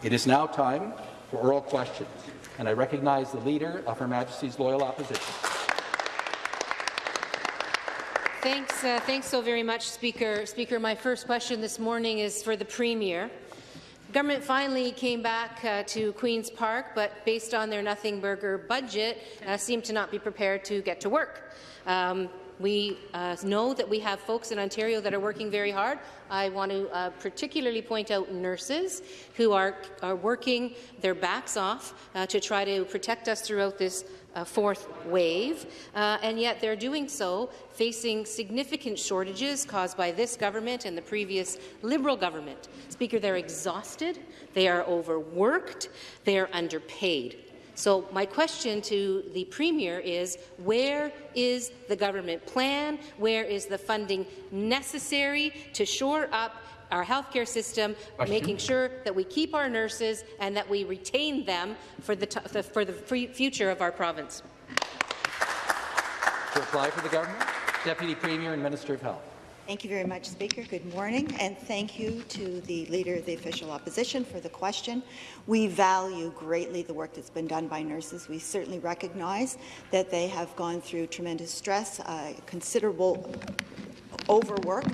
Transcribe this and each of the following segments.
It is now time for oral questions, and I recognize the Leader of Her Majesty's Loyal Opposition. Thanks, uh, thanks so very much, Speaker. Speaker, my first question this morning is for the Premier. Government finally came back uh, to Queen's Park, but based on their Nothing Burger budget, uh, seemed to not be prepared to get to work. Um, we uh, know that we have folks in Ontario that are working very hard. I want to uh, particularly point out nurses who are, are working their backs off uh, to try to protect us throughout this uh, fourth wave, uh, and yet they're doing so facing significant shortages caused by this government and the previous Liberal government. Speaker, they're exhausted, they are overworked, they are underpaid. So my question to the Premier is, where is the government plan? Where is the funding necessary to shore up our healthcare system, making sure that we keep our nurses and that we retain them for the, for the future of our province? To apply for the government, Deputy Premier and Minister of Health. Thank you very much, Speaker. Good morning, and thank you to the Leader of the Official Opposition for the question. We value greatly the work that's been done by nurses. We certainly recognize that they have gone through tremendous stress, uh, considerable overwork,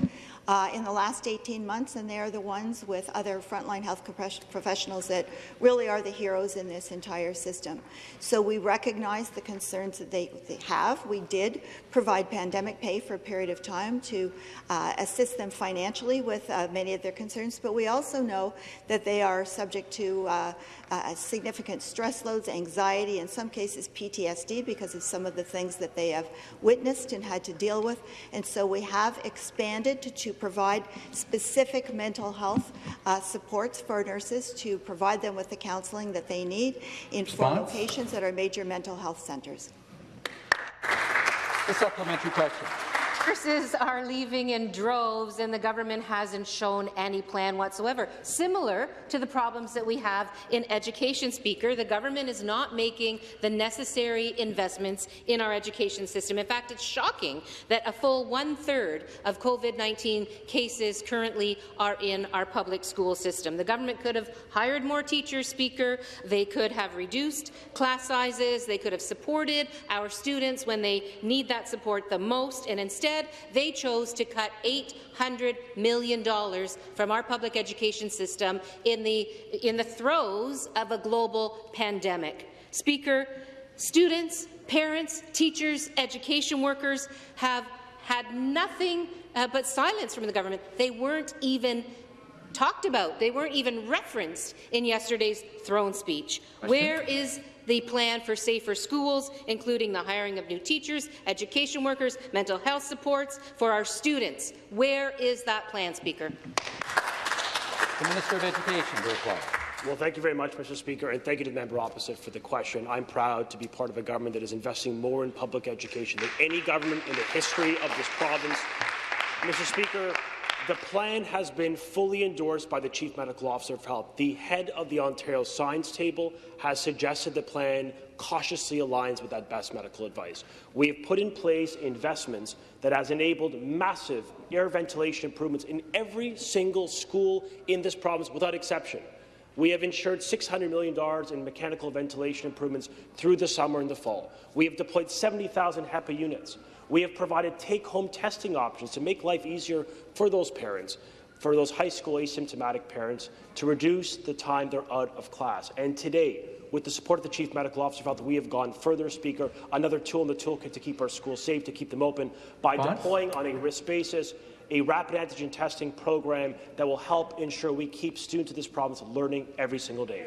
uh, in the last 18 months, and they are the ones with other frontline health professionals that really are the heroes in this entire system. So we recognize the concerns that they, they have. We did provide pandemic pay for a period of time to uh, assist them financially with uh, many of their concerns, but we also know that they are subject to uh, uh, significant stress loads, anxiety, in some cases PTSD because of some of the things that they have witnessed and had to deal with. And so we have expanded to, to provide specific mental health uh, supports for nurses to provide them with the counselling that they need in four locations at our major mental health centres. The supplementary question. Nurses are leaving in droves, and the government hasn't shown any plan whatsoever. Similar to the problems that we have in education, Speaker, the government is not making the necessary investments in our education system. In fact, it's shocking that a full one-third of COVID-19 cases currently are in our public school system. The government could have hired more teachers, Speaker. They could have reduced class sizes. They could have supported our students when they need that support the most, and instead Instead, they chose to cut $800 million from our public education system in the, in the throes of a global pandemic. Speaker, students, parents, teachers, education workers have had nothing uh, but silence from the government. They weren't even talked about. They weren't even referenced in yesterday's throne speech. Where is the plan for safer schools, including the hiring of new teachers, education workers, mental health supports for our students. Where is that plan, Speaker? The Minister of Education to reply. Well, thank you very much, Mr. Speaker, and thank you to the member opposite for the question. I'm proud to be part of a government that is investing more in public education than any government in the history of this province. Mr. Speaker, the plan has been fully endorsed by the Chief Medical Officer of Health. The head of the Ontario Science Table has suggested the plan cautiously aligns with that best medical advice. We have put in place investments that has enabled massive air ventilation improvements in every single school in this province without exception. We have ensured $600 million in mechanical ventilation improvements through the summer and the fall. We have deployed 70,000 HEPA units. We have provided take-home testing options to make life easier for those parents, for those high school asymptomatic parents, to reduce the time they're out of class. And today, with the support of the Chief Medical Officer of Health, we have gone further, Speaker, another tool in the toolkit to keep our schools safe, to keep them open, by deploying on a risk basis a rapid antigen testing program that will help ensure we keep students of this province learning every single day.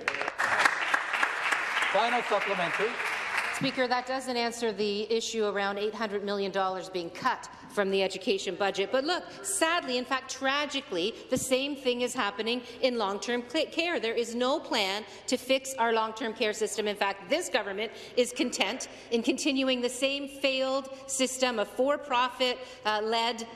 Final supplementary. Speaker, that doesn't answer the issue around $800 million being cut from the education budget. But look, sadly, in fact, tragically, the same thing is happening in long-term care. There is no plan to fix our long-term care system. In fact, this government is content in continuing the same failed system of for-profit-led uh,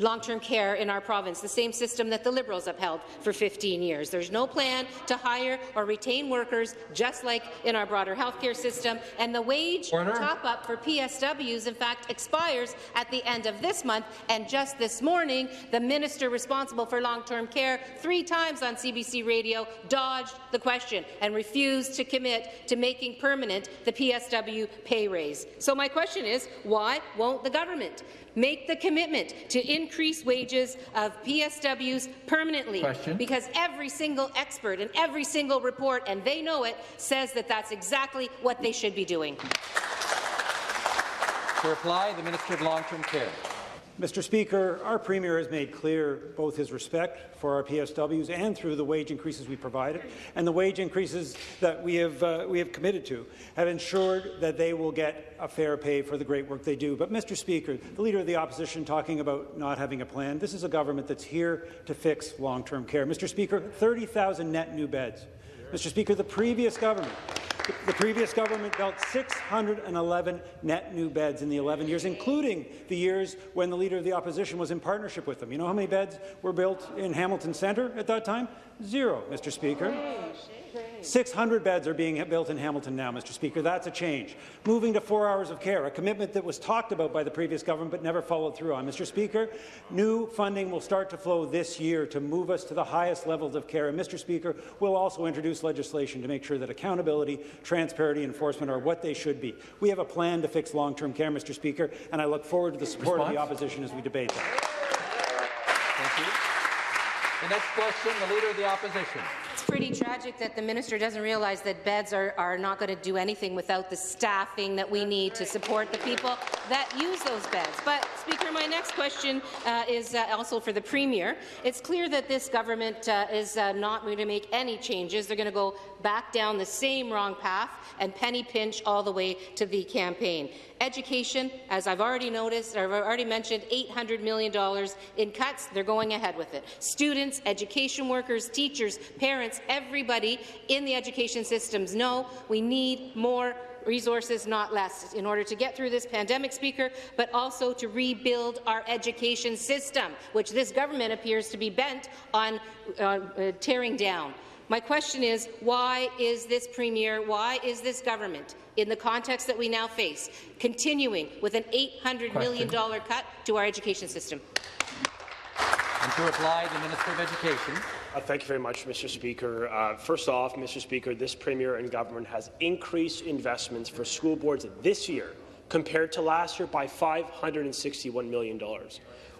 long-term care in our province, the same system that the Liberals upheld for 15 years. There's no plan to hire or retain workers, just like in our broader healthcare system, and the wage top-up for PSWs, in fact, expires at the end of this month, and just this morning, the minister responsible for long-term care three times on CBC Radio dodged the question and refused to commit to making permanent the PSW pay raise. So my question is, why won't the government make the commitment to increase wages of PSWs permanently. Question. Because every single expert and every single report, and they know it, says that that's exactly what they should be doing. To reply, the Minister of Long-Term Care. Mr. Speaker, our Premier has made clear both his respect for our PSWs and through the wage increases we provided, and the wage increases that we have, uh, we have committed to have ensured that they will get a fair pay for the great work they do. But, Mr. Speaker, the Leader of the Opposition talking about not having a plan, this is a government that's here to fix long-term care. Mr. Speaker, 30,000 net new beds. Mr. Speaker, the previous government the previous government built 611 net new beds in the 11 years, including the years when the Leader of the Opposition was in partnership with them. You know how many beds were built in Hamilton Centre at that time? Zero, Mr. Speaker. 600 beds are being built in Hamilton now, Mr. Speaker. That's a change. Moving to four hours of care, a commitment that was talked about by the previous government but never followed through on. Mr. Speaker, new funding will start to flow this year to move us to the highest levels of care. And, Mr. Speaker, we'll also introduce legislation to make sure that accountability, transparency, and enforcement are what they should be. We have a plan to fix long-term care, Mr. Speaker, and I look forward to the support Response? of the opposition as we debate that. Thank you. The next question, the Leader of the Opposition. Pretty tragic that the minister doesn't realize that beds are, are not going to do anything without the staffing that we need to support the people that use those beds. But, Speaker, my next question uh, is uh, also for the Premier. It's clear that this government uh, is uh, not going to make any changes. They're going to go back down the same wrong path and penny pinch all the way to the campaign. Education, as I've already noticed, I've already mentioned, $800 million in cuts. They're going ahead with it. Students, education workers, teachers, parents, everybody in the education systems know we need more resources, not less, in order to get through this pandemic, Speaker, but also to rebuild our education system, which this government appears to be bent on uh, uh, tearing down. My question is, why is this Premier, why is this government, in the context that we now face, continuing with an $800 million cut to our education system? And to reply, the Minister of Education. Uh, thank you very much, Mr. Speaker. Uh, first off, Mr. Speaker, this Premier and government has increased investments for school boards this year compared to last year by $561 million.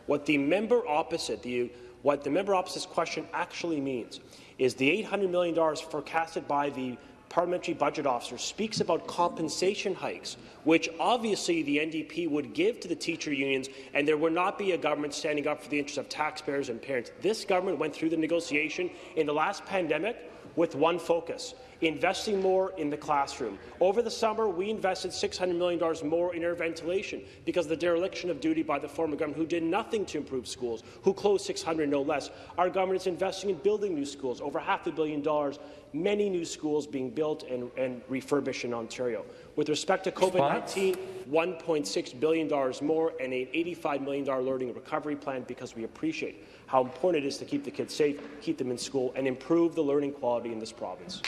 What the member opposite, the, what the member opposite's question actually means is the $800 million forecasted by the parliamentary budget officer speaks about compensation hikes, which obviously the NDP would give to the teacher unions, and there would not be a government standing up for the interests of taxpayers and parents. This government went through the negotiation in the last pandemic with one focus, investing more in the classroom. Over the summer, we invested $600 million more in air ventilation because of the dereliction of duty by the former government, who did nothing to improve schools, who closed 600 no less. Our government is investing in building new schools, over half a billion dollars, many new schools being built and, and refurbished in Ontario. With respect to COVID-19, $1.6 billion more and an $85 million learning recovery plan because we appreciate how important it is to keep the kids safe, keep them in school, and improve the learning quality in this province.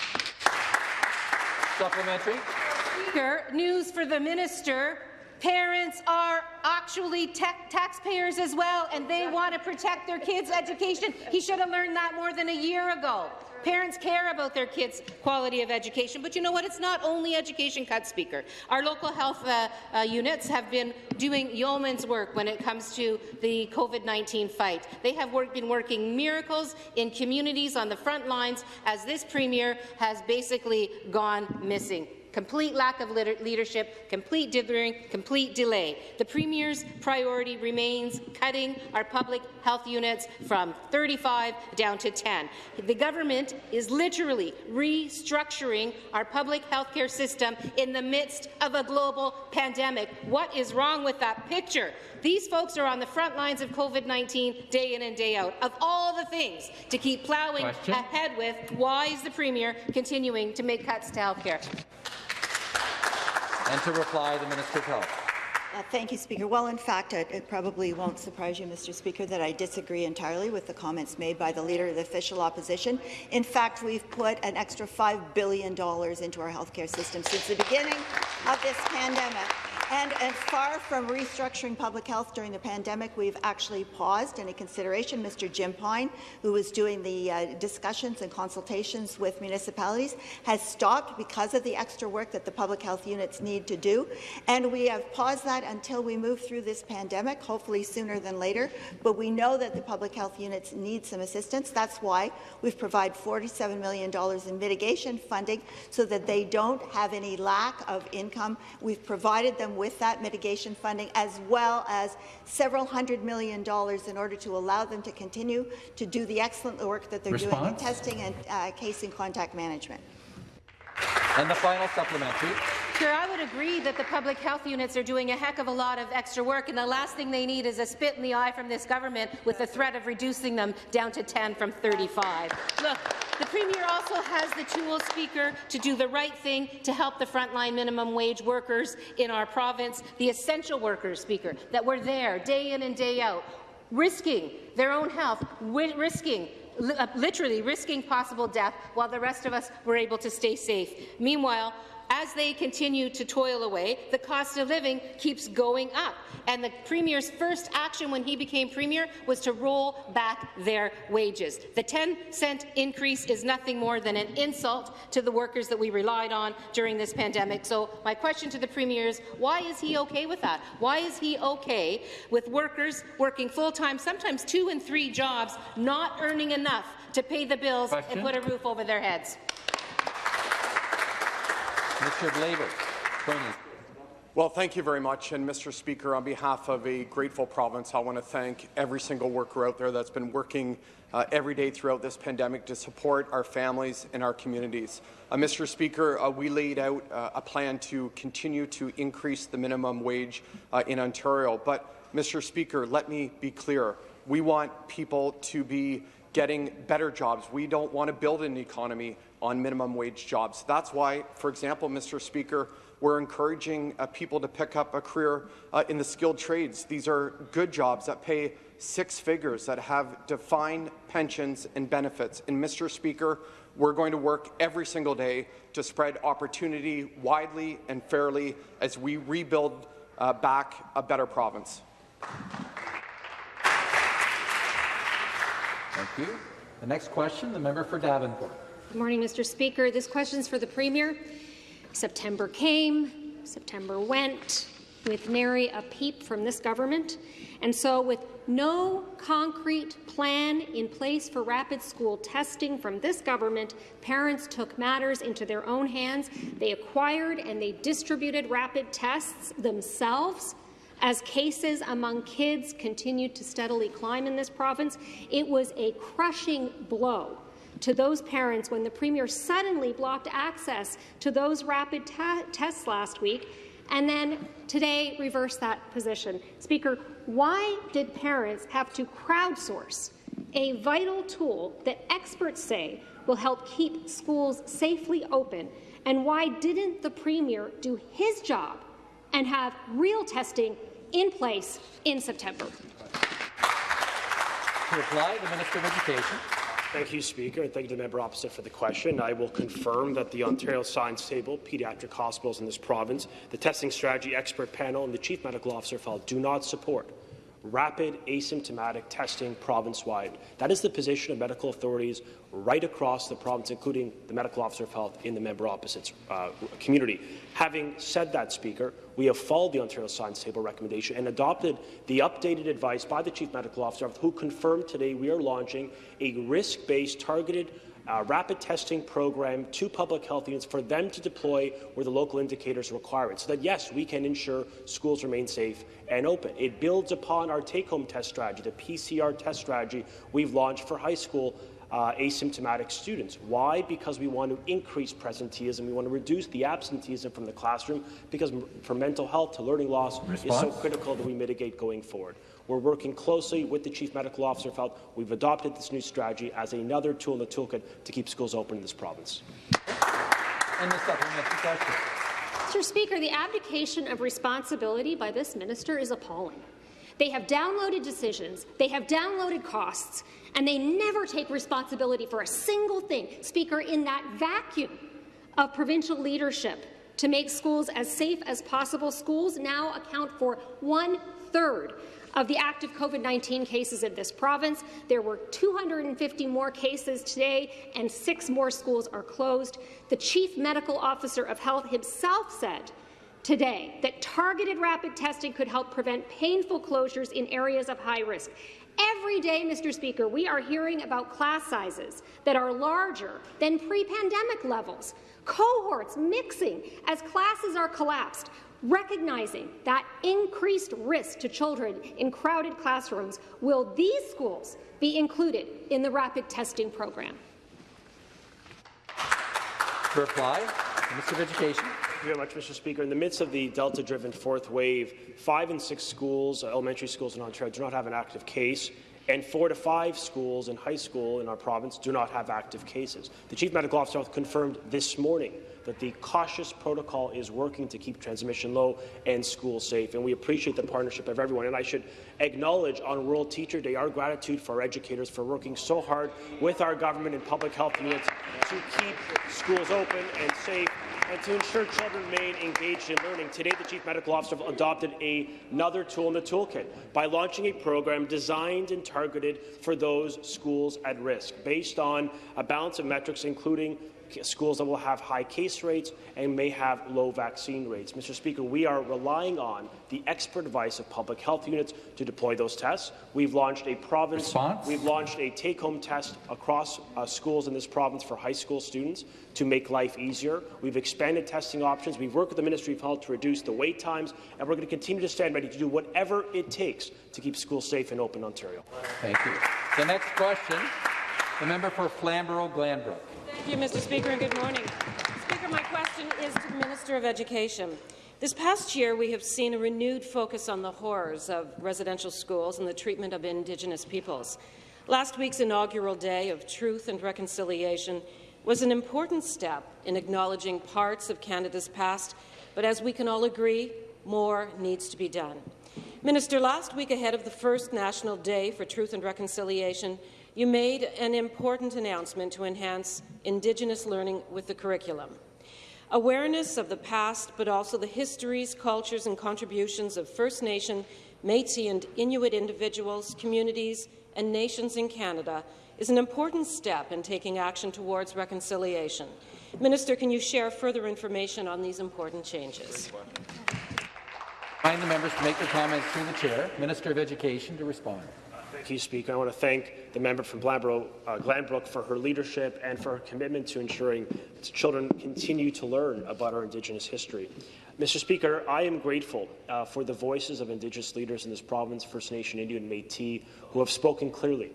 Supplementary. Speaker, news for the minister. Parents are actually taxpayers as well, and they want to protect their kids' education. He should have learned that more than a year ago. Parents care about their kids' quality of education, but you know what? It's not only education cuts, Speaker. Our local health uh, uh, units have been doing yeoman's work when it comes to the COVID-19 fight. They have work, been working miracles in communities on the front lines as this Premier has basically gone missing complete lack of leadership, complete dithering, complete delay. The Premier's priority remains cutting our public health units from 35 down to 10. The government is literally restructuring our public health care system in the midst of a global pandemic. What is wrong with that picture? These folks are on the front lines of COVID-19 day in and day out. Of all the things to keep ploughing Question? ahead with, why is the Premier continuing to make cuts to health care? And to reply, the Minister of Health. Uh, thank you, Speaker. Well, in fact, it, it, probably won't surprise you, Mr. Speaker, that I disagree entirely with the comments made by the Leader of the Official Opposition. In fact, we've put an extra $5 billion into our healthcare system since the beginning of this pandemic. And, and, far from restructuring public health during the pandemic, we've actually paused in a consideration. Mr. Jim Pine, who was doing the uh, discussions and consultations with municipalities, has stopped because of the extra work that the public health units need to do. And we have paused that until we move through this pandemic, hopefully sooner than later. But we know that the public health units need some assistance. That's why we've provided $47 million in mitigation funding so that they don't have any lack of income. We've provided them with that mitigation funding, as well as several hundred million dollars in order to allow them to continue to do the excellent work that they're Response? doing in testing and uh, case and contact management. And the final supplementary. Sure, I would agree that the public health units are doing a heck of a lot of extra work, and the last thing they need is a spit in the eye from this government with the threat of reducing them down to 10 from 35. Look, the Premier also has the tools, Speaker, to do the right thing to help the frontline minimum wage workers in our province, the essential workers, Speaker, that were there day in and day out, risking their own health, risking Uh, literally risking possible death while the rest of us were able to stay safe. Meanwhile, as they continue to toil away, the cost of living keeps going up. And the Premier's first action when he became Premier was to roll back their wages. The 10-cent increase is nothing more than an insult to the workers that we relied on during this pandemic. So my question to the Premier is, why is he okay with that? Why is he okay with workers working full-time, sometimes two and three jobs, not earning enough to pay the bills question? and put a roof over their heads? Minister of Labour. Well, thank you very much. And Mr. Speaker, on behalf of a grateful province, I want to thank every single worker out there that's been working uh, every day throughout this pandemic to support our families and our communities. Uh, Mr. Speaker, uh, we laid out uh, a plan to continue to increase the minimum wage uh, in Ontario. But, Mr. Speaker, let me be clear. We want people to be getting better jobs. We don't want to build an economy on minimum wage jobs. That's why, for example, Mr. Speaker, we're encouraging uh, people to pick up a career uh, in the skilled trades. These are good jobs that pay six figures, that have defined pensions and benefits. And, Mr. Speaker, we're going to work every single day to spread opportunity widely and fairly as we rebuild uh, back a better province. Thank you. The next question, the member for Davenport. Good morning, Mr. Speaker. This question is for the Premier. September came, September went, with nary a peep from this government. And so, with no concrete plan in place for rapid school testing from this government, parents took matters into their own hands. They acquired and they distributed rapid tests themselves. As cases among kids continued to steadily climb in this province, it was a crushing blow to those parents when the Premier suddenly blocked access to those rapid tests last week and then today reversed that position. Speaker, why did parents have to crowdsource a vital tool that experts say will help keep schools safely open? And why didn't the Premier do his job and have real testing in place in September? To reply, the Minister of Education. Thank you, Speaker, and thank you to the member opposite for the question. I will confirm that the Ontario Science Table, pediatric hospitals in this province, the Testing Strategy Expert Panel, and the Chief Medical Officer file do not support rapid asymptomatic testing province-wide. That is the position of medical authorities right across the province, including the medical officer of health in the member opposite's uh, community. Having said that, Speaker, we have followed the Ontario Science Table recommendation and adopted the updated advice by the Chief Medical Officer, who confirmed today we are launching a risk-based targeted uh, rapid testing program to public health units for them to deploy where the local indicators require it, so that, yes, we can ensure schools remain safe and open. It builds upon our take-home test strategy, the PCR test strategy we've launched for high school uh, asymptomatic students. Why? Because we want to increase presenteeism. We want to reduce the absenteeism from the classroom because for mental health to learning loss Response? is so critical that we mitigate going forward. We're working closely with the Chief Medical Officer Felt. We've adopted this new strategy as another tool in the toolkit to keep schools open in this province. And the supplementary question. Mr. Speaker, the abdication of responsibility by this minister is appalling. They have downloaded decisions, they have downloaded costs, and they never take responsibility for a single thing. Speaker, in that vacuum of provincial leadership to make schools as safe as possible, schools now account for one-third of the active COVID-19 cases in this province. There were 250 more cases today, and six more schools are closed. The Chief Medical Officer of Health himself said today that targeted rapid testing could help prevent painful closures in areas of high risk. Every day, Mr. Speaker, we are hearing about class sizes that are larger than pre-pandemic levels, cohorts mixing as classes are collapsed. Recognizing that increased risk to children in crowded classrooms, will these schools be included in the rapid testing program? Reply, Minister of Education. Thank you very much, Mr. Speaker. In the midst of the Delta-driven fourth wave, five and six schools, uh, elementary schools in Ontario, do not have an active case, and four to five schools in high school in our province do not have active cases. The Chief Medical Officer confirmed this morning that the cautious protocol is working to keep transmission low and schools safe. And we appreciate the partnership of everyone. And I should acknowledge on World Teacher Day our gratitude for our educators for working so hard with our government and public health units to keep schools open and safe and to ensure children remain engaged in learning. Today, the Chief Medical Officer adopted a, another tool in the toolkit by launching a program designed and targeted for those schools at risk, based on a balance of metrics, including schools that will have high case rates and may have low vaccine rates. Mr. Speaker, we are relying on the expert advice of public health units to deploy those tests. We've launched a province. Response? We've launched a take-home test across uh, schools in this province for high school students to make life easier. We've expanded testing options. We've worked with the Ministry of Health to reduce the wait times, and we're going to continue to stand ready to do whatever it takes to keep schools safe and open in Ontario. Thank you. The next question, the member for Flamborough-Glanbrook. Thank you, Mr. Speaker, and good morning. Speaker, my question is to the Minister of Education. This past year, we have seen a renewed focus on the horrors of residential schools and the treatment of Indigenous peoples. Last week's inaugural day of Truth and Reconciliation was an important step in acknowledging parts of Canada's past, but as we can all agree, more needs to be done. Minister, last week ahead of the first National Day for Truth and Reconciliation, you made an important announcement to enhance Indigenous learning with the curriculum. Awareness of the past, but also the histories, cultures and contributions of First Nation, Métis and Inuit individuals, communities and nations in Canada is an important step in taking action towards reconciliation. Minister, can you share further information on these important changes? I Remind the members to make their comments through the chair. Minister of Education to respond. Thank you, Speaker. I want to thank the member from uh, Glanbrook for her leadership and for her commitment to ensuring that children continue to learn about our Indigenous history. Mr. Speaker, I am grateful uh, for the voices of Indigenous leaders in this province, First Nation, Indian, Métis, who have spoken clearly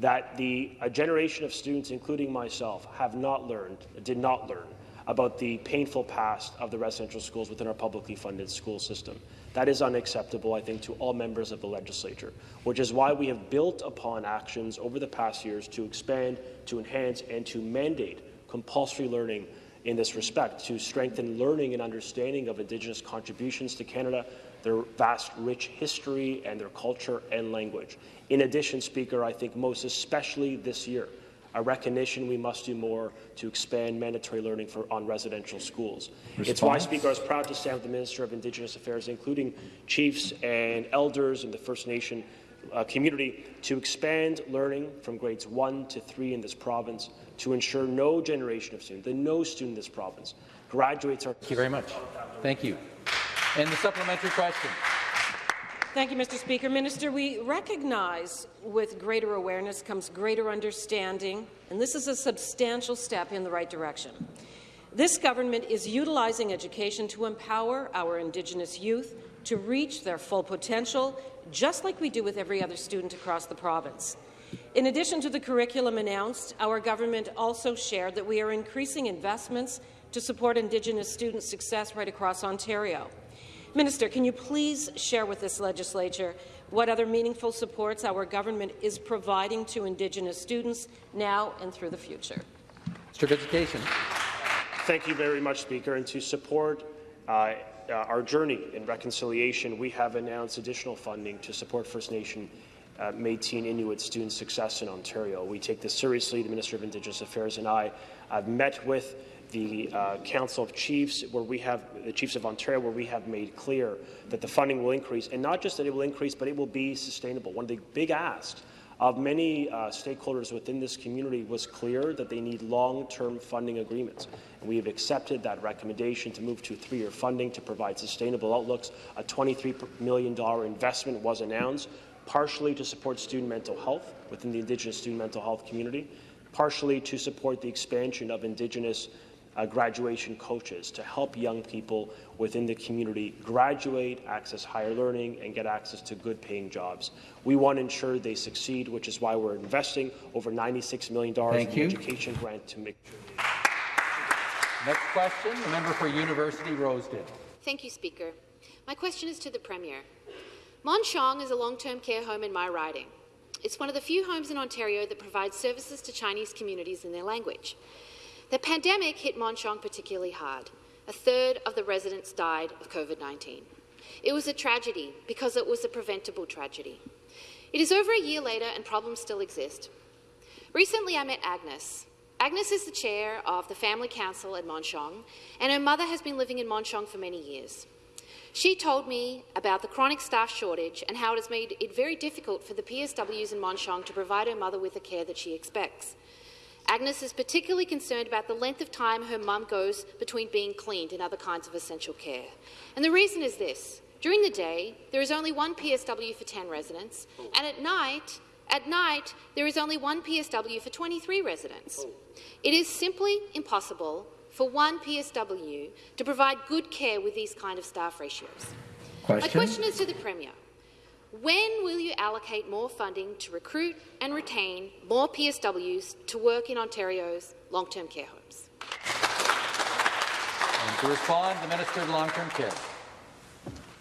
that the a generation of students, including myself, have not learned, did not learn about the painful past of the residential schools within our publicly funded school system. That is unacceptable, I think, to all members of the legislature, which is why we have built upon actions over the past years to expand, to enhance, and to mandate compulsory learning in this respect, to strengthen learning and understanding of Indigenous contributions to Canada, their vast, rich history, and their culture and language. In addition, Speaker, I think most especially this year, a recognition we must do more to expand mandatory learning for, on residential schools. Response? It's why, Speaker, I was proud to stand with the Minister of Indigenous Affairs, including chiefs and elders in the First Nation uh, community, to expand learning from grades 1 to 3 in this province to ensure no generation of students, that no student in this province graduates our... Thank you very much. Thank you. And the supplementary question. Thank you, Mr. Speaker. Minister, we recognize with greater awareness comes greater understanding, and this is a substantial step in the right direction. This government is utilizing education to empower our Indigenous youth to reach their full potential, just like we do with every other student across the province. In addition to the curriculum announced, our government also shared that we are increasing investments to support Indigenous student success right across Ontario. Minister, can you please share with this legislature what other meaningful supports our government is providing to Indigenous students now and through the future? Mr. of Education. Thank you very much, Speaker. And to support uh, uh, our journey in reconciliation, we have announced additional funding to support First Nation uh, Métis and Inuit student success in Ontario. We take this seriously. The Minister of Indigenous Affairs and I have met with the uh, Council of Chiefs, where we have the Chiefs of Ontario, where we have made clear that the funding will increase, and not just that it will increase, but it will be sustainable. One of the big asks of many uh, stakeholders within this community was clear that they need long-term funding agreements. And we have accepted that recommendation to move to three-year funding to provide sustainable outlooks. A $23 million investment was announced, partially to support student mental health within the Indigenous student mental health community, partially to support the expansion of Indigenous uh, graduation coaches to help young people within the community graduate, access higher learning, and get access to good paying jobs. We want to ensure they succeed, which is why we're investing over $96 million Thank in you. the education grant to make sure they Next question, the member for University Rosedale. Thank you, Speaker. My question is to the Premier. Mon Sheong is a long-term care home in my riding. It's one of the few homes in Ontario that provides services to Chinese communities in their language. The pandemic hit Mon Sheong particularly hard. A third of the residents died of COVID-19. It was a tragedy because it was a preventable tragedy. It is over a year later and problems still exist. Recently, I met Agnes. Agnes is the chair of the Family Council at Mon Sheong, and her mother has been living in Mon Sheong for many years. She told me about the chronic staff shortage and how it has made it very difficult for the PSWs in Mon Sheong to provide her mother with the care that she expects. Agnes is particularly concerned about the length of time her mum goes between being cleaned and other kinds of essential care. And the reason is this. During the day, there is only one PSW for 10 residents, and at night, at night, there is only one PSW for 23 residents. It is simply impossible for one PSW to provide good care with these kind of staff ratios. My Question? question is to the Premier. When will you allocate more funding to recruit and retain more PSWs to work in Ontario's long-term care homes? And to respond, the Minister of Long-Term Care.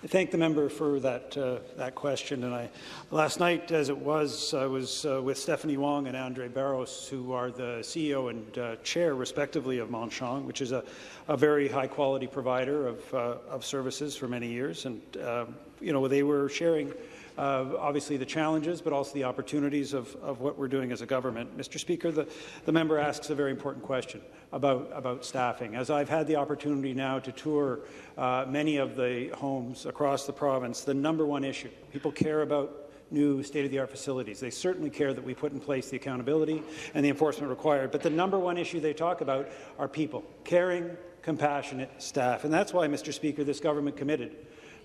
I thank the member for that uh, that question. And I, last night, as it was, I was uh, with Stephanie Wong and Andre Barros, who are the CEO and uh, chair, respectively, of Mon Sheong, which is a, a very high-quality provider of, uh, of services for many years. And um, you know, they were sharing. Uh, obviously the challenges, but also the opportunities of, of what we're doing as a government. Mr. Speaker, the, the member asks a very important question about, about staffing. As I've had the opportunity now to tour uh, many of the homes across the province, the number one issue, people care about new state-of-the-art facilities. They certainly care that we put in place the accountability and the enforcement required, but the number one issue they talk about are people, caring, compassionate staff. And that's why, Mr. Speaker, this government committed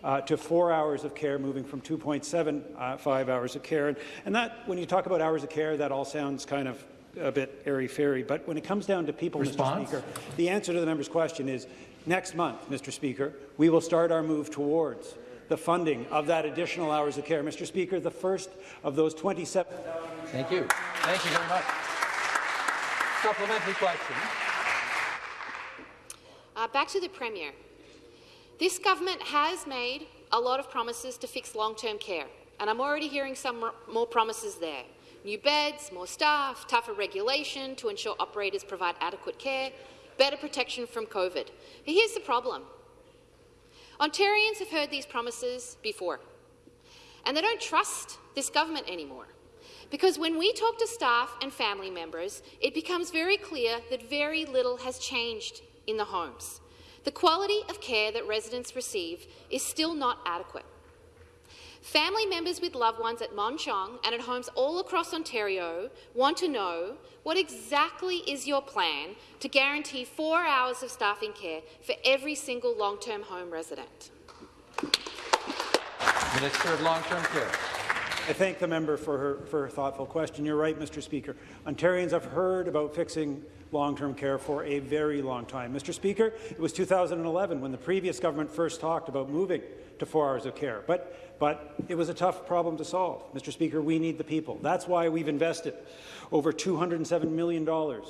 uh, to four hours of care, moving from 2.75 hours of care. And, and that, when you talk about hours of care, that all sounds kind of a bit airy-fairy. But when it comes down to people, Response? Mr. Speaker, the answer to the member's question is next month, Mr. Speaker, we will start our move towards the funding of that additional hours of care. Mr. Speaker, the first of those 27. Thank you. Thank you very much. Supplementary question. Uh, back to the Premier. This government has made a lot of promises to fix long-term care, and I'm already hearing some more- promises there. New beds, more staff, tougher regulation to ensure operators provide adequate care, better protection from COVID. But here's the problem. Ontarians have heard these promises before, and they don't trust this government anymore. Because when we talk to staff and family members, it becomes very clear that very little has changed in the homes. The quality of care that residents receive is still not adequate. Family members with loved ones at Mon Sheong and at homes all across Ontario want to know what exactly is your plan to guarantee four hours of staffing care for every single long-term home resident. Minister of Long-Term Care. I thank the member for her, for her thoughtful question. You're right, Mr. Speaker. Ontarians have heard about fixing long-term care for a very long time. Mr. Speaker, it was 2011 when the previous government first talked about moving to four hours of care, but, but it was a tough problem to solve. Mr. Speaker, we need the people. That's why we've invested over $207 million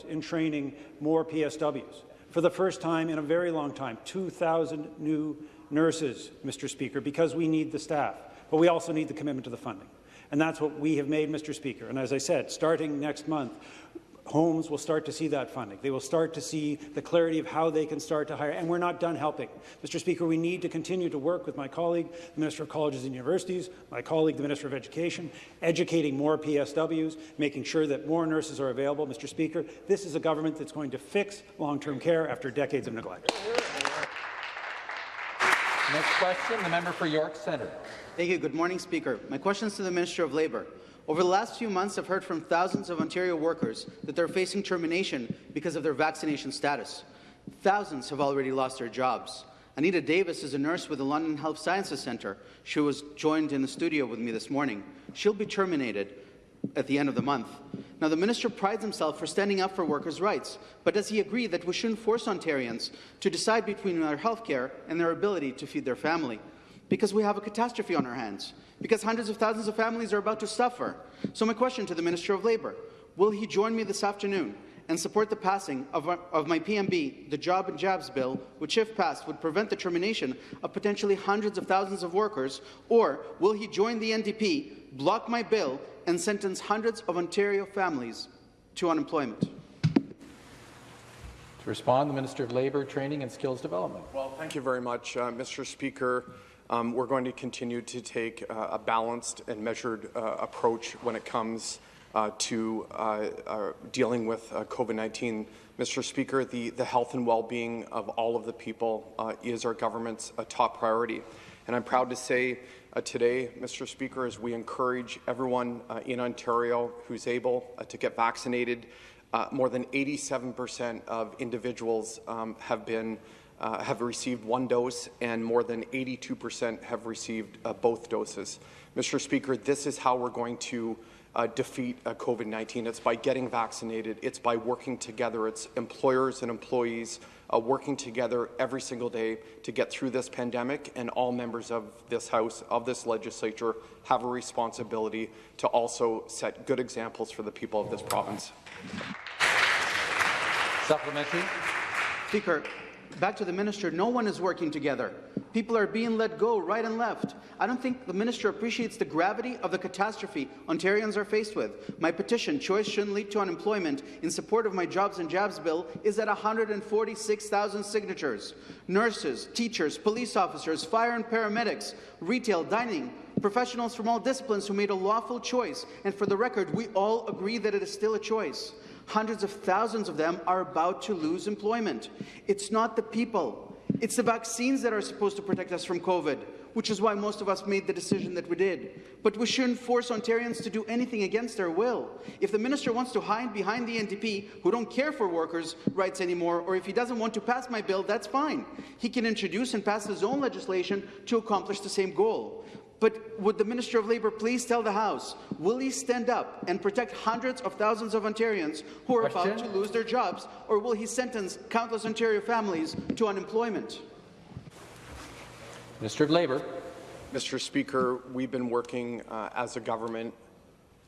in training more PSWs. For the first time in a very long time, 2,000 new nurses, Mr. Speaker, because we need the staff, but we also need the commitment to the funding. And that's what we have made, Mr. Speaker. And as I said, starting next month, homes will start to see that funding. They will start to see the clarity of how they can start to hire, and we're not done helping. Mr. Speaker, we need to continue to work with my colleague, the Minister of Colleges and Universities, my colleague, the Minister of Education, educating more PSWs, making sure that more nurses are available. Mr. Speaker, this is a government that's going to fix long-term care after decades of neglect. Next question, the member for York Centre. Thank you. Good morning, Speaker. My question is to the Minister of Labour. Over the last few months, I've heard from thousands of Ontario workers that they're facing termination because of their vaccination status. Thousands have already lost their jobs. Anita Davis is a nurse with the London Health Sciences Centre. She was joined in the studio with me this morning. She'll be terminated at the end of the month. Now, the minister prides himself for standing up for workers' rights, but does he agree that we shouldn't force Ontarians to decide between their health care and their ability to feed their family? Because we have a catastrophe on our hands, because hundreds of thousands of families are about to suffer. So my question to the Minister of Labour, will he join me this afternoon and support the passing of, of, my PMB, the Job and Jabs Bill, which, if passed, would prevent the termination of potentially hundreds of thousands of workers, or will he join the NDP, block my bill, and sentence hundreds of Ontario families to unemployment? To respond, the Minister of Labour, Training and Skills Development. Well, thank you very much, uh, Mr. Speaker. Um, we're going to continue to take uh, a balanced and measured uh, approach when it comes uh, to uh, uh, dealing with COVID-19. Mr. Speaker, the, the health and well-being of all of the people is our government's top priority. And I'm proud to say uh, today, Mr. Speaker, as we encourage everyone uh, in Ontario who's able uh, to get vaccinated. more than 87% of individuals um, have been have received one dose, and more than 82% have received both doses. Mr. Speaker, this is how we're going to uh, defeat uh, COVID-19. It's by getting vaccinated. It's by working together. It's employers and employees uh, working together every single day to get through this pandemic, and all members of this House, of this legislature, have a responsibility to also set good examples for the people of this province. Supplementary. Speaker, back to the minister, no one is working together. People are being let go right and left. I don't think the minister appreciates the gravity of the catastrophe Ontarians are faced with. My petition, Choice Shouldn't Lead to Unemployment, in support of my Jobs and Jabs bill, is at 146,000 signatures. Nurses, teachers, police officers, fire and paramedics, retail, dining, professionals from all disciplines who made a lawful choice. And for the record, we all agree that it is still a choice. Hundreds of thousands of them are about to lose employment. It's not the people. It's the vaccines that are supposed to protect us from COVID, which is why most of us made the decision that we did. But we shouldn't force Ontarians to do anything against their will. If the minister wants to hide behind the NDP, who don't care for workers' rights anymore, or if he doesn't want to pass my bill, that's fine. He can introduce and pass his own legislation to accomplish the same goal. But would the Minister of Labour please tell the House, will he stand up and protect hundreds of thousands of Ontarians who are Question? about to lose their jobs, or will he sentence countless Ontario families to unemployment? Minister of Labour. Mr. Speaker, we've been working uh, as a government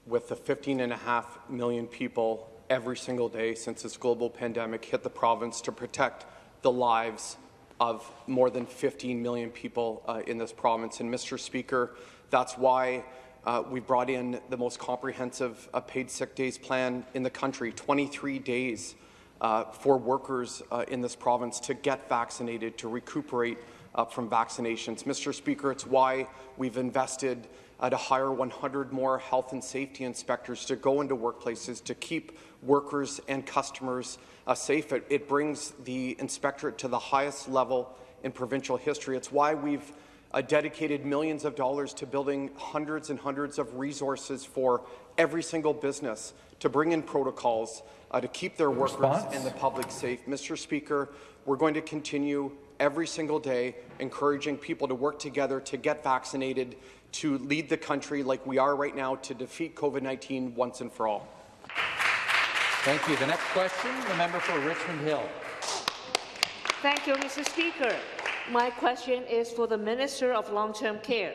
with the 15.5 million people every single day since this global pandemic hit the province to protect the lives of more than 15 million people uh, in this province. And, Mr. Speaker, that's why uh, we brought in the most comprehensive uh, paid sick days plan in the country, 23 days uh, for workers uh, in this province to get vaccinated, to recuperate uh, from vaccinations. Mr. Speaker, it's why we've invested to hire 100 more health and safety inspectors to go into workplaces to keep workers and customers uh, safe. It, it, brings the inspectorate to the highest level in provincial history. It's why we've uh, dedicated millions of dollars to building hundreds and hundreds of resources for every single business to bring in protocols uh, to keep their workers Response? and the public safe. Mr. Speaker, we're going to continue every single day encouraging people to work together to get vaccinated, to lead the country like we are right now to defeat COVID-19 once and for all. Thank you. The next question, the member for Richmond Hill. Thank you, Mr. Speaker. My question is for the Minister of Long-Term Care.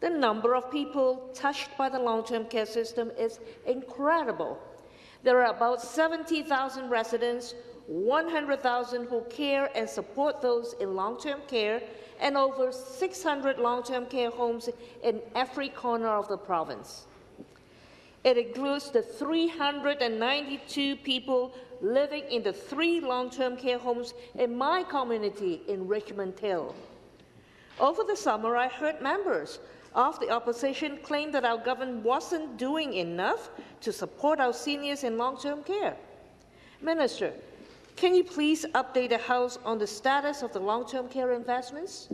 The number of people touched by the long-term care system is incredible. There are about 70,000 residents, 100,000 who care and support those in long-term care, and over 600 long-term care homes in every corner of the province. It includes the 392 people living in the three long-term care homes in my community in Richmond Hill. Over the summer, I heard members of the opposition claim that our government wasn't doing enough to support our seniors in long-term care. Minister, can you please update the House on the status of the long-term care investments?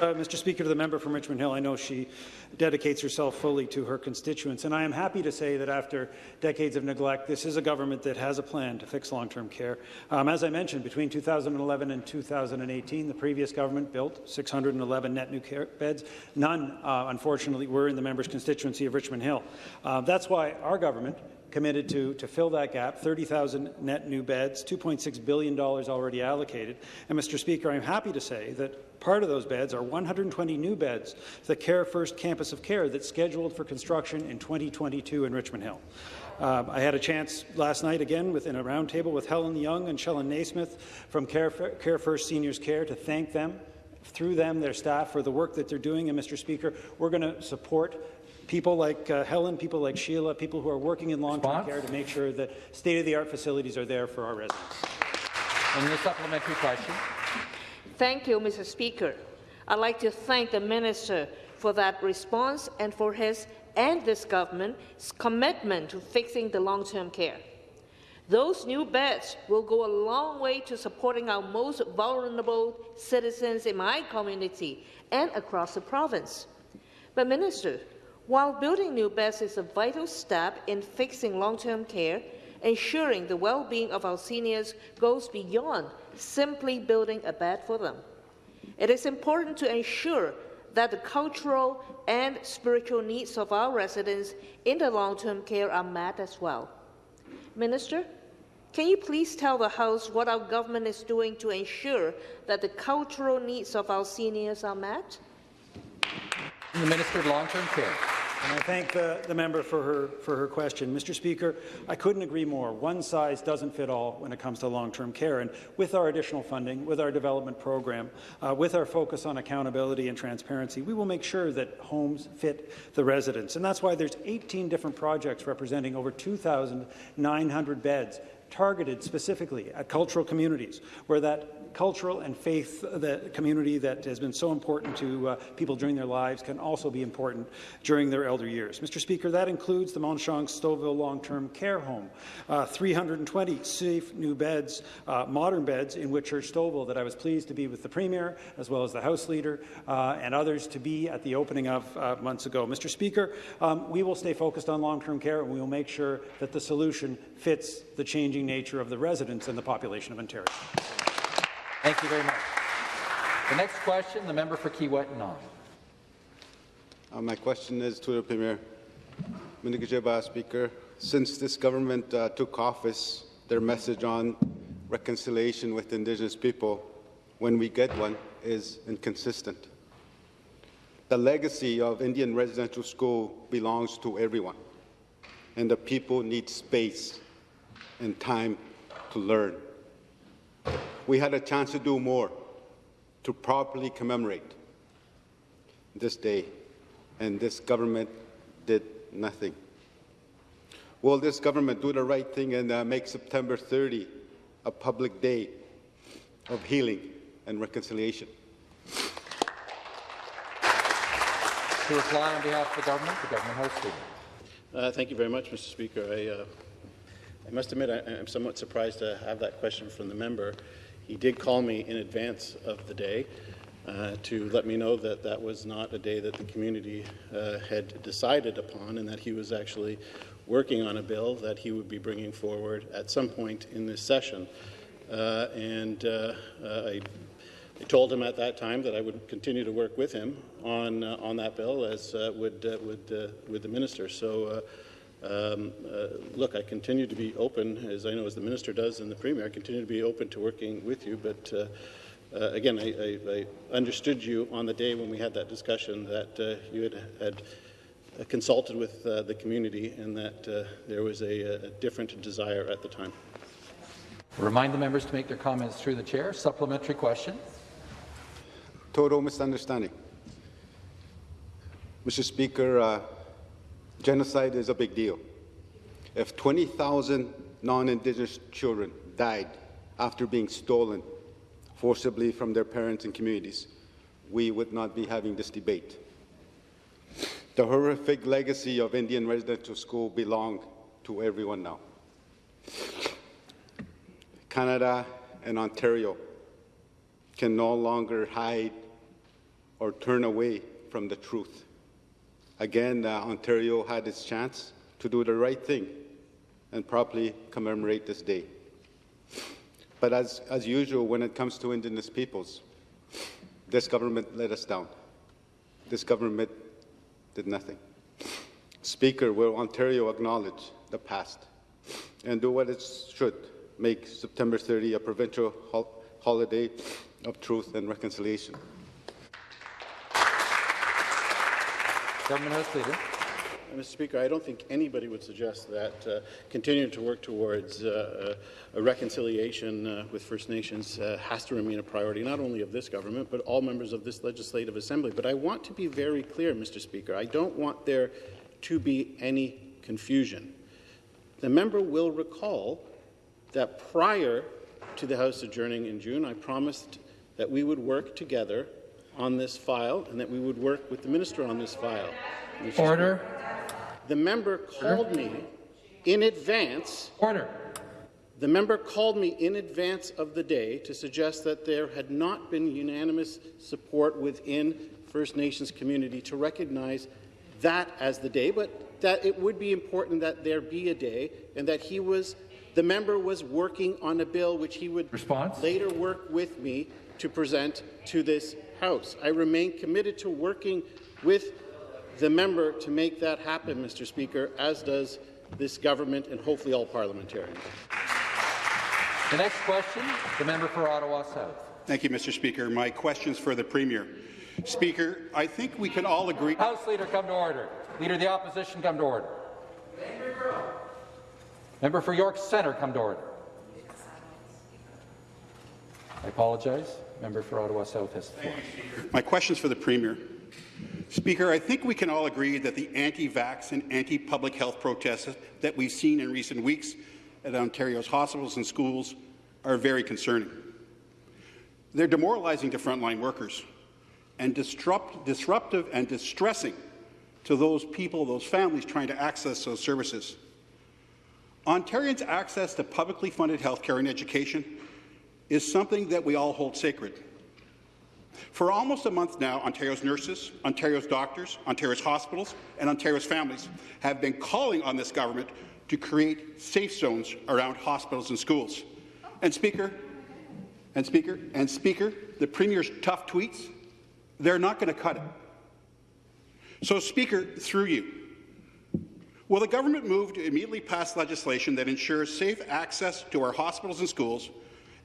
Uh, Mr. Speaker, to the member from Richmond Hill, I know she dedicates herself fully to her constituents, and I am happy to say that after decades of neglect, this is a government that has a plan to fix long-term care. Um, as I mentioned, between 2011 and 2018, the previous government built 611 net new care beds. None, uh, unfortunately, were in the member's constituency of Richmond Hill. Uh, that's why our government committed to, to fill that gap, 30,000 net new beds, $2.6 billion already allocated. And, Mr. Speaker, I'm happy to say that part of those beds are 120 new beds, the Care First campus of care that's scheduled for construction in 2022 in Richmond Hill. Uh, I had a chance last night again within a roundtable with Helen Young and Sheila Naismith from Care, Care First Seniors Care to thank them through them, their staff, for the work that they're doing. And, Mr. Speaker, we're going to support people like uh, Helen, people like Sheila, people who are working in long-term care to make sure that state-of-the-art facilities are there for our residents. And the supplementary question. Thank you, Mr. Speaker. I'd like to thank the Minister for that response and for his and this government's commitment to fixing the long-term care. Those new beds will go a long way to supporting our most vulnerable citizens in my community and across the province. But, Minister, while building new beds is a vital step in fixing long-term care, ensuring the well-being of our seniors goes beyond simply building a bed for them. It is important to ensure that the cultural and spiritual needs of our residents in the long-term care are met as well. Minister, can you please tell the House what our government is doing to ensure that the cultural needs of our seniors are met? The Minister of Long-Term Care. And I thank the, the member for her, for her question. Mr. Speaker, I couldn't agree more. One size doesn't fit all when it comes to long-term care. And with our additional funding, with our development program, uh, with our focus on accountability and transparency, we will make sure that homes fit the residents. And that's why there's 18 different projects representing over 2,900 beds targeted specifically at cultural communities, where that cultural and faith the community that has been so important to uh, people during their lives can also be important during their elder years. Mr. Speaker, that includes the Mont Stouffville Long-Term Care Home, uh, 320 safe new beds, uh, modern beds in Whitchurch Stouffville that I was pleased to be with the Premier as well as the House Leader uh, and others to be at the opening of uh, months ago. Mr. Speaker, um, we will stay focused on long-term care and we will make sure that the solution fits the changing nature of the residents and the population of Ontario. Thank you very much. The next question, the member for Kiiwetinoong. Uh, my question is to the Premier. Speaker. Since this government uh, took office, their message on reconciliation with Indigenous people, when we get one, is inconsistent. The legacy of Indian residential school belongs to everyone, and the people need space and time to learn we had a chance to do more to properly commemorate this day, and this government did nothing. Will this government do the right thing and uh, make September 30 a public day of healing and reconciliation? To reply on behalf of the government, the government house leader. Uh, thank you very much, Mr. Speaker. I, uh, I must admit I, am somewhat surprised to have that question from the member. He did call me in advance of the day uh, to let me know that that was not a day that the community uh, had decided upon and that he was actually working on a bill that he would be bringing forward at some point in this session. Uh, and uh, uh, I, I, told him at that time that I would continue to work with him on, uh, on that bill, as would, would, would the minister. So um, uh, look, I continue to be open, as I know as the minister does and the premier, I continue to be open to working with you. But uh, uh, again, I, I, I, understood you on the day when we had that discussion that uh, you had, had uh, consulted with uh, the community and that there was a, a different desire at the time. Remind the members to make their comments through the chair. Supplementary question. Total misunderstanding. Mr. Speaker, uh, genocide is a big deal. If 20,000 non-Indigenous children died after being stolen forcibly from their parents and communities, we would not be having this debate. The horrific legacy of Indian residential school belongs to everyone now. Canada and Ontario can no longer hide or turn away from the truth. Again, uh, Ontario had its chance to do the right thing and properly commemorate this day. But as, as usual, when it comes to Indigenous peoples, this government let us down. This government did nothing. Speaker, will Ontario acknowledge the past and do what it should, make September 30 a provincial hol holiday of truth and reconciliation? Government House Leader. Uh, Mr. Speaker, I don't think anybody would suggest that uh, continuing to work towards uh, a reconciliation uh, with First Nations uh, has to remain a priority, not only of this government, but all members of this legislative assembly. But I want to be very clear, Mr. Speaker. I don't want there to be any confusion. The member will recall that prior to the House adjourning in June, I promised that we would work together on this file and that we would work with the minister on this file. Order. The member called Order. me in advance. Order. The member called me in advance of the day to suggest that there had not been unanimous support within First Nations community to recognize that as the day, but that it would be important that there be a day and that he was the member was working on a bill which he would Response? later work with me to present to this House. I remain committed to working with the member to make that happen, Mr. Speaker, as does this government and hopefully all parliamentarians. The next question, the member for Ottawa South. Thank you, Mr. Speaker. My question is for the Premier. Speaker, I think we can all agree— House Leader, come to order. Leader of the Opposition, come to order. Member for York Centre, come to order. I apologize. Member for Ottawa South has the floor. My question is for the Premier. Speaker, I think we can all agree that the anti-vax and anti-public health protests that we've seen in recent weeks at Ontario's hospitals and schools are very concerning. They're demoralizing to frontline workers and disrupt, disruptive and distressing to those people, those families trying to access those services. Ontarians' access to publicly funded health care and education is something that we all hold sacred. For almost a month now, Ontario's nurses, Ontario's doctors, Ontario's hospitals, and Ontario's families have been calling on this government to create safe zones around hospitals and schools. And Speaker, and Speaker, and Speaker, the Premier's tough tweets, they're not going to cut it. So, Speaker, through you, will the government move to immediately pass legislation that ensures safe access to our hospitals and schools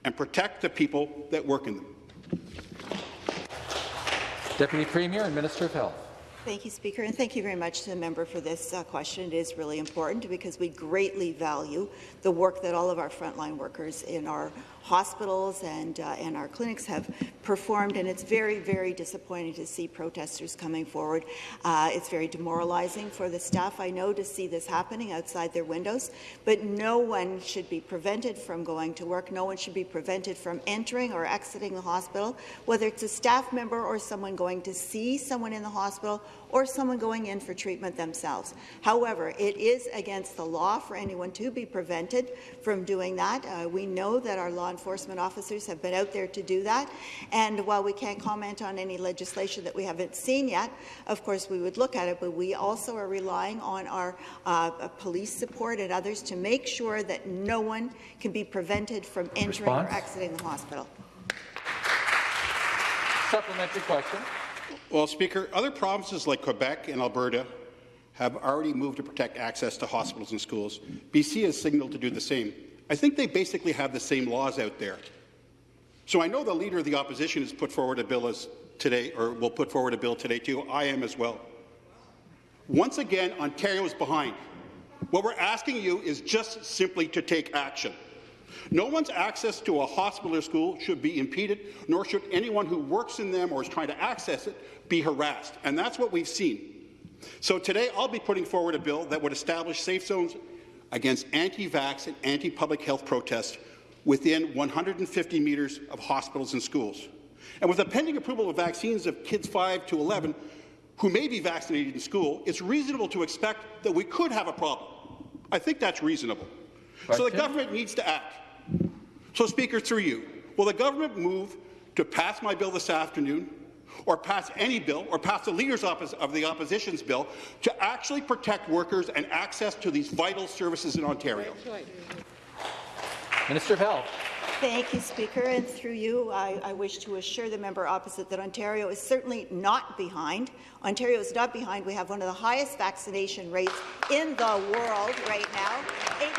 and protect the people that work in them? Deputy Premier and Minister of Health. Thank you, Speaker, and thank you very much to the member for this uh, question. It is really important because we greatly value the work that all of our frontline workers in our hospitals and, uh, and our clinics have performed, and it's very, very disappointing to see protesters coming forward. Uh, it's very demoralizing for the staff, I know, to see this happening outside their windows, but no one should be prevented from going to work. No one should be prevented from entering or exiting the hospital, whether it's a staff member or someone going to see someone in the hospital or someone going in for treatment themselves. However, it is against the law for anyone to be prevented from doing that. Uh, we know that our law enforcement officers have been out there to do that, and while we can't comment on any legislation that we haven't seen yet, of course we would look at it, but we also are relying on our uh, police support and others to make sure that no one can be prevented from entering Response? or exiting the hospital. Supplementary question. Well, Speaker, other provinces like Quebec and Alberta have already moved to protect access to hospitals and schools. BC has signalled to do the same. I think they basically have the same laws out there. So I know the Leader of the Opposition has put forward a bill as today, or will put forward a bill today too. I am as well. Once again, Ontario is behind. What we're asking you is just simply to take action. No one's access to a hospital or school should be impeded, nor should anyone who works in them or is trying to access it be harassed. And that's what we've seen. So today I'll be putting forward a bill that would establish safe zones against anti-vax and anti-public health protests within 150 metres of hospitals and schools. And with the pending approval of vaccines of kids 5 to 11 who may be vaccinated in school, it's reasonable to expect that we could have a problem. I think that's reasonable. Question? So the government needs to act. So, Speaker, through you, will the government move to pass my bill this afternoon or pass any bill or pass the leaders Office of the opposition's bill to actually protect workers and access to these vital services in Ontario? Minister of Health. Thank you, Speaker. And through you, I, I, wish to assure the member opposite that Ontario is certainly not behind. Ontario is not behind. We have one of the highest vaccination rates in the world right now. 87%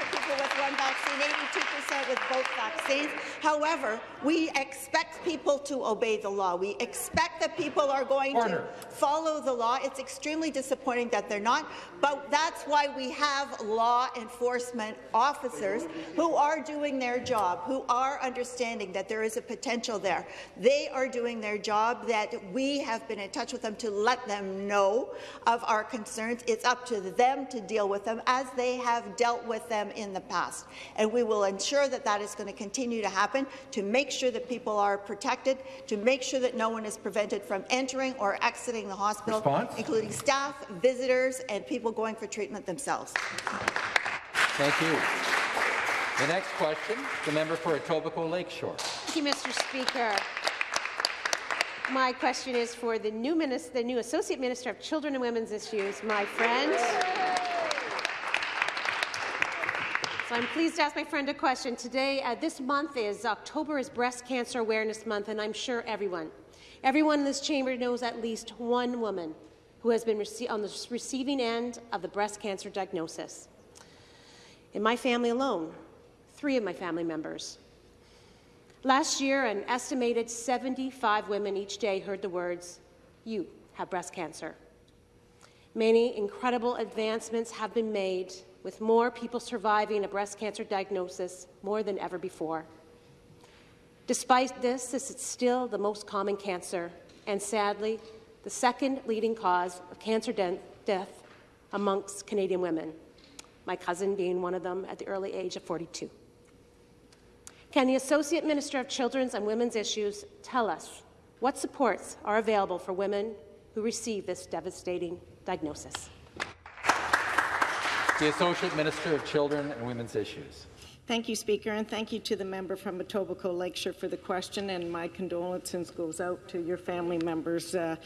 of people with one vaccine, 82% with both vaccines. However, we expect people to obey the law. We expect that people are going Order. to follow the law. It's extremely disappointing that they're not, but that's why we have law enforcement officers who are doing their job, who are understanding that there is a potential there. They are doing their job, that we have been in touch with them to let them know of our concerns. It's up to them to deal with them as they have dealt with them in the past. And we will ensure that that is going to continue to happen to make sure that people are protected, to make sure that no one is prevented from entering or exiting the hospital, Response? including staff, visitors, and people going for treatment themselves. Thank you. The next question, the member for Etobicoke Lakeshore. Thank you, Mr. Speaker. My question is for the new, minister, the new Associate Minister of Children and Women's Issues, my friend. So I'm pleased to ask my friend a question. Today, uh, this month is October is Breast Cancer Awareness Month, and I'm sure everyone, everyone in this chamber knows at least one woman who has been on the receiving end of the breast cancer diagnosis. In my family alone, three of my family members. Last year, an estimated 75 women each day heard the words, you have breast cancer. Many incredible advancements have been made with more people surviving a breast cancer diagnosis more than ever before. Despite this, this is still the most common cancer and sadly, the second leading cause of cancer de death amongst Canadian women, my cousin being one of them at the early age of 42. Can the Associate Minister of Children's and Women's Issues tell us what supports are available for women who receive this devastating diagnosis? The Associate Minister of Children and Women's Issues. Thank you, Speaker, and thank you to the member from Etobicoke Lakeshore for the question, and my condolences goes out to your family members. Uh,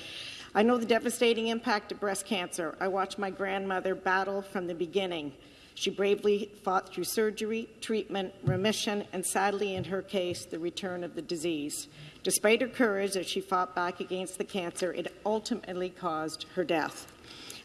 I know the devastating impact of breast cancer. I watched my grandmother battle from the beginning. She bravely fought through surgery, treatment, remission, and sadly, in her case, the return of the disease. Despite her courage as she fought back against the cancer, it ultimately caused her death.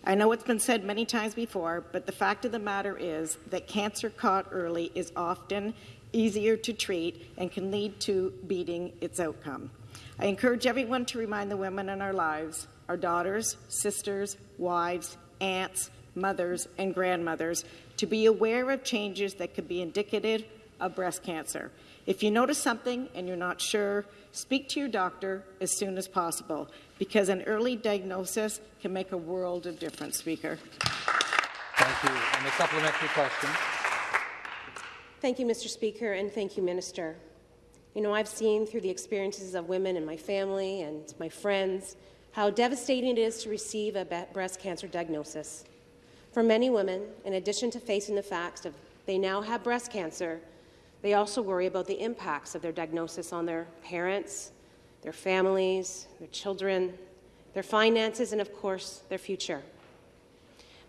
I know it's been said many times before, but the fact of the matter is that cancer caught early is often easier to treat and can lead to beating its outcome. I encourage everyone to remind the women in our lives, our daughters, sisters, wives, aunts, mothers, and grandmothers to be aware of changes that could be indicative of breast cancer. If you notice something and you're not sure, speak to your doctor as soon as possible because an early diagnosis can make a world of difference, Speaker. Thank you. And the supplementary question. Thank you, Mr. Speaker, and thank you, Minister. You know, I've seen through the experiences of women in my family and my friends how devastating it is to receive a breast cancer diagnosis. For many women, in addition to facing the facts of they now have breast cancer, they also worry about the impacts of their diagnosis on their parents, their families, their children, their finances, and of course, their future.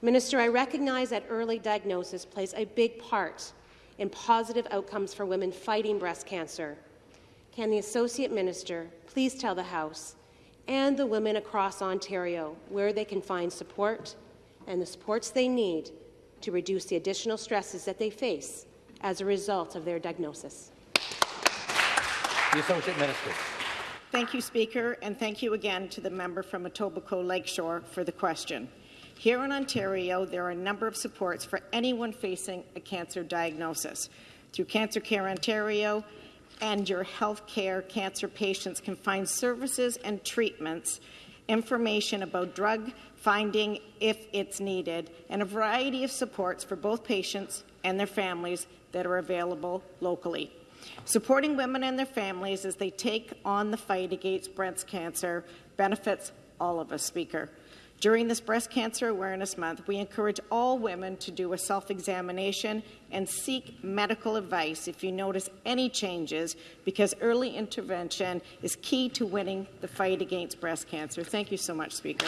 Minister, I recognize that early diagnosis plays a big part in positive outcomes for women fighting breast cancer. Can the Associate Minister please tell the House and the women across Ontario where they can find support and the supports they need to reduce the additional stresses that they face as a result of their diagnosis. The Associate Minister. Thank you, Speaker, and thank you again to the member from Etobicoke Lakeshore for the question. Here in Ontario, there are a number of supports for anyone facing a cancer diagnosis. Through Cancer Care Ontario and your health care, cancer patients can find services and treatments information about drug finding if it's needed, and a variety of supports for both patients and their families that are available locally. Supporting women and their families as they take on the fight against breast cancer benefits all of us, Speaker. During this Breast Cancer Awareness Month, we encourage all women to do a self-examination and seek medical advice if you notice any changes, because early intervention is key to winning the fight against breast cancer. Thank you so much, Speaker.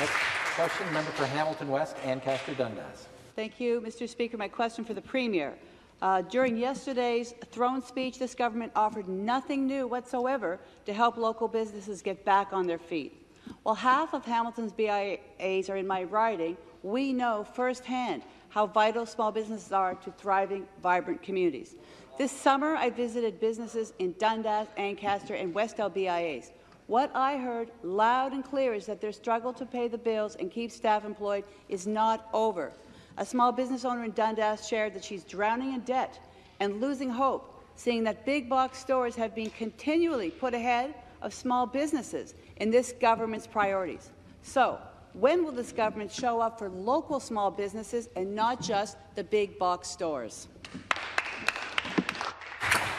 Next question, member for Hamilton West, Ancaster Dundas. Thank you, Mr. Speaker. My question for the Premier. Uh, during yesterday's throne speech, this government offered nothing new whatsoever to help local businesses get back on their feet. While half of Hamilton's BIAs are in my riding, we know firsthand how vital small businesses are to thriving, vibrant communities. This summer, I visited businesses in Dundas, Ancaster, and Westdale BIAs. What I heard loud and clear is that their struggle to pay the bills and keep staff employed is not over. A small business owner in Dundas shared that she's drowning in debt and losing hope, seeing that big box stores have been continually put ahead of small businesses in this government's priorities. So, when will this government show up for local small businesses and not just the big box stores?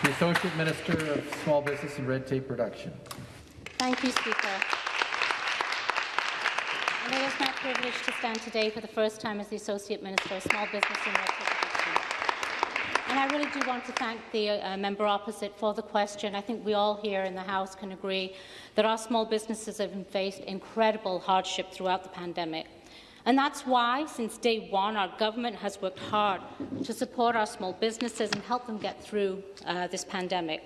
The Associate Minister of Small Business and Red Tape Reduction. Thank you, Speaker. And it is my privilege to stand today for the first time as the Associate Minister of Small Business and Red Tape and I really do want to thank the uh, member opposite for the question. I think we all here in the House can agree that our small businesses have faced incredible hardship throughout the pandemic. And that's why, since day one, our government has worked hard to support our small businesses and help them get through uh, this pandemic.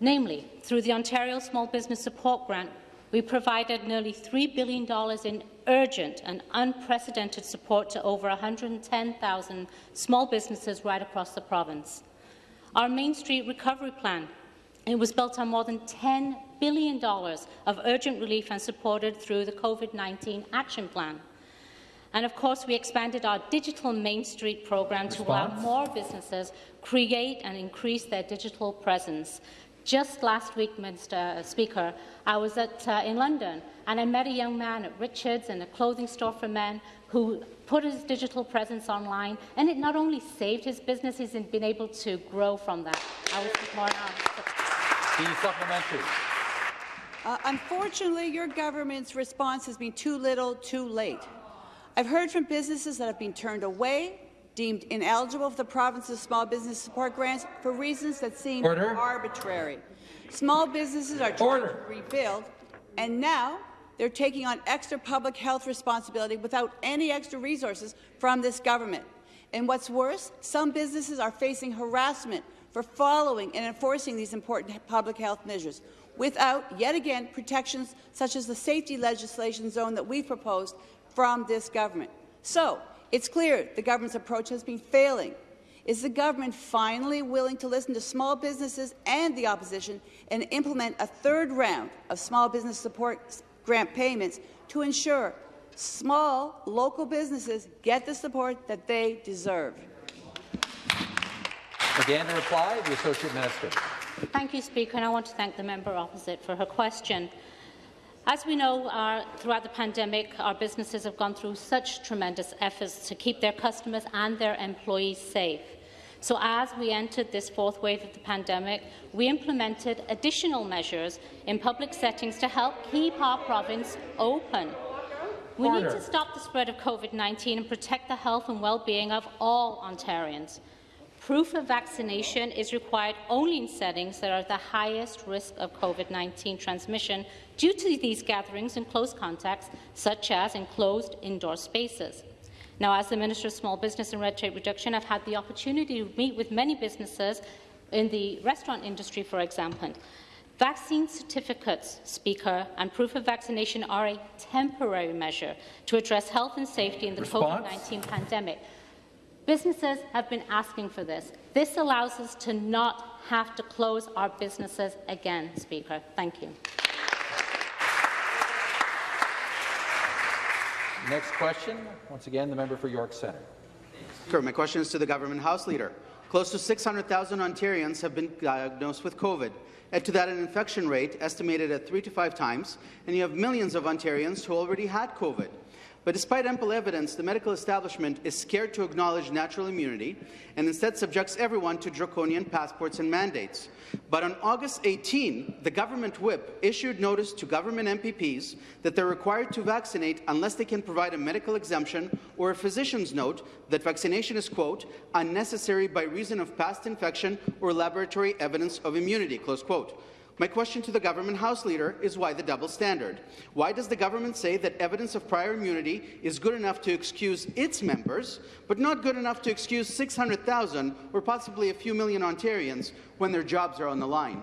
Namely, through the Ontario Small Business Support Grant, we provided nearly $3 billion in urgent and unprecedented support to over 110,000 small businesses right across the province. Our Main Street Recovery Plan it was built on more than $10 billion of urgent relief and supported through the COVID-19 Action Plan. And of course, we expanded our digital Main Street program Response. to allow more businesses create and increase their digital presence. Just last week, Mr. Speaker, I was at, uh, in London and I met a young man at Richards in a clothing store for men who put his digital presence online, and it not only saved his business, he's been able to grow from that. I was more The supplementary. Uh, unfortunately, your government's response has been too little, too late. I've heard from businesses that have been turned away deemed ineligible for the province's small business support grants for reasons that seem Order. arbitrary. Small businesses are trying Order. to rebuild, and now they're taking on extra public health responsibility without any extra resources from this government. And what's worse, some businesses are facing harassment for following and enforcing these important public health measures without, yet again, protections such as the safety legislation zone that we've proposed from this government. So, it's clear the government's approach has been failing. Is the government finally willing to listen to small businesses and the opposition and implement a third round of small business support grant payments to ensure small local businesses get the support that they deserve? Again, to reply, the Associate Minister. Thank you, Speaker, and I want to thank the member opposite for her question. As we know, our, throughout the pandemic, our businesses have gone through such tremendous efforts to keep their customers and their employees safe. So as we entered this fourth wave of the pandemic, we implemented additional measures in public settings to help keep our province open. We need to stop the spread of COVID-19 and protect the health and well-being of all Ontarians. Proof of vaccination is required only in settings that are at the highest risk of COVID-19 transmission due to these gatherings and close contacts, such as enclosed indoor spaces. Now, as the Minister of Small Business and Red Tape Reduction, I've had the opportunity to meet with many businesses in the restaurant industry, for example. Vaccine certificates, Speaker, and proof of vaccination are a temporary measure to address health and safety in the COVID-19 pandemic. Businesses have been asking for this. This allows us to not have to close our businesses again, Speaker. Thank you. Next question, once again, the member for York Centre. Sure, my question is to the government House Leader. close to 600,000 Ontarians have been diagnosed with COVID. Add to that an infection rate estimated at three to five times, and you have millions of Ontarians who already had COVID. But despite ample evidence, the medical establishment is scared to acknowledge natural immunity and instead subjects everyone to draconian passports and mandates. But on August 18, the government whip issued notice to government MPPs that they're required to vaccinate unless they can provide a medical exemption or a physician's note that vaccination is, quote, unnecessary by reason of past infection or laboratory evidence of immunity, close quote. My question to the government House Leader is why the double standard? Why does the government say that evidence of prior immunity is good enough to excuse its members, but not good enough to excuse 600,000 or possibly a few million Ontarians when their jobs are on the line?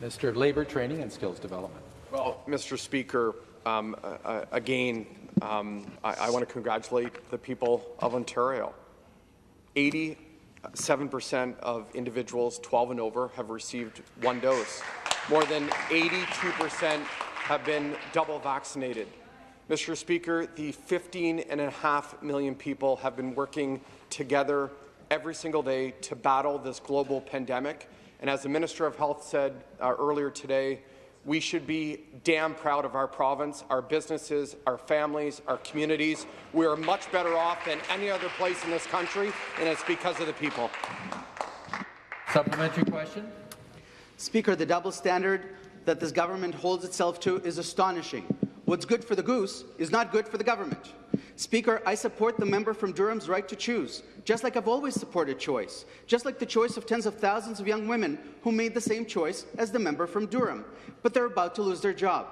Minister of Labour, Training and Skills Development. Well, Mr. Speaker, um, uh, again, um, I, I want to congratulate the people of Ontario. 80 7% of individuals 12 and over have received one dose. More than 82% have been double vaccinated. Mr. Speaker, the 15.5 million people have been working together every single day to battle this global pandemic. And as the Minister of Health said uh, earlier today, we should be damn proud of our province, our businesses, our families, our communities. We are much better off than any other place in this country, and it's because of the people. Supplementary question. Speaker, the double standard that this government holds itself to is astonishing. What's good for the goose is not good for the government. Speaker, I support the member from Durham's right to choose, just like I've always supported choice, just like the choice of tens of thousands of young women who made the same choice as the member from Durham, but they're about to lose their job.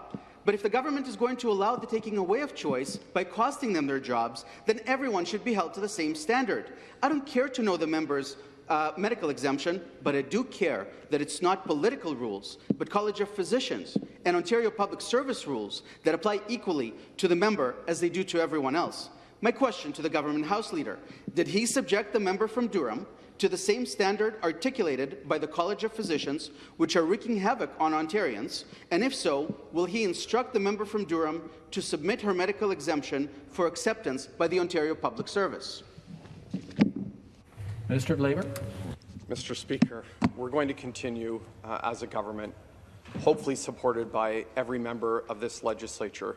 But if the government is going to allow the taking away of choice by costing them their jobs, then everyone should be held to the same standard. I don't care to know the members uh, medical exemption, but I do care that it's not political rules, but College of Physicians and Ontario Public Service rules that apply equally to the member as they do to everyone else. My question to the government House Leader, did he subject the member from Durham to the same standard articulated by the College of Physicians, which are wreaking havoc on Ontarians? And if so, will he instruct the member from Durham to submit her medical exemption for acceptance by the Ontario Public Service? Minister of Labour. Mr. Speaker, we're going to continue uh, as a government, hopefully supported by every member of this legislature,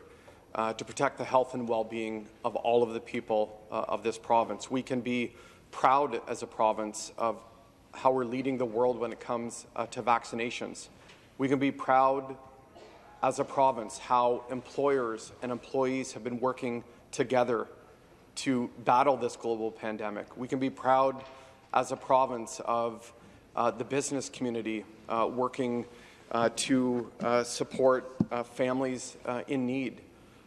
uh, to protect the health and well-being of all of the people uh, of this province. We can be proud as a province of how we're leading the world when it comes uh, to vaccinations. We can be proud as a province how employers and employees have been working together to battle this global pandemic. We can be proud as a province of uh, the business community uh, working uh, to uh, support uh, families uh, in need.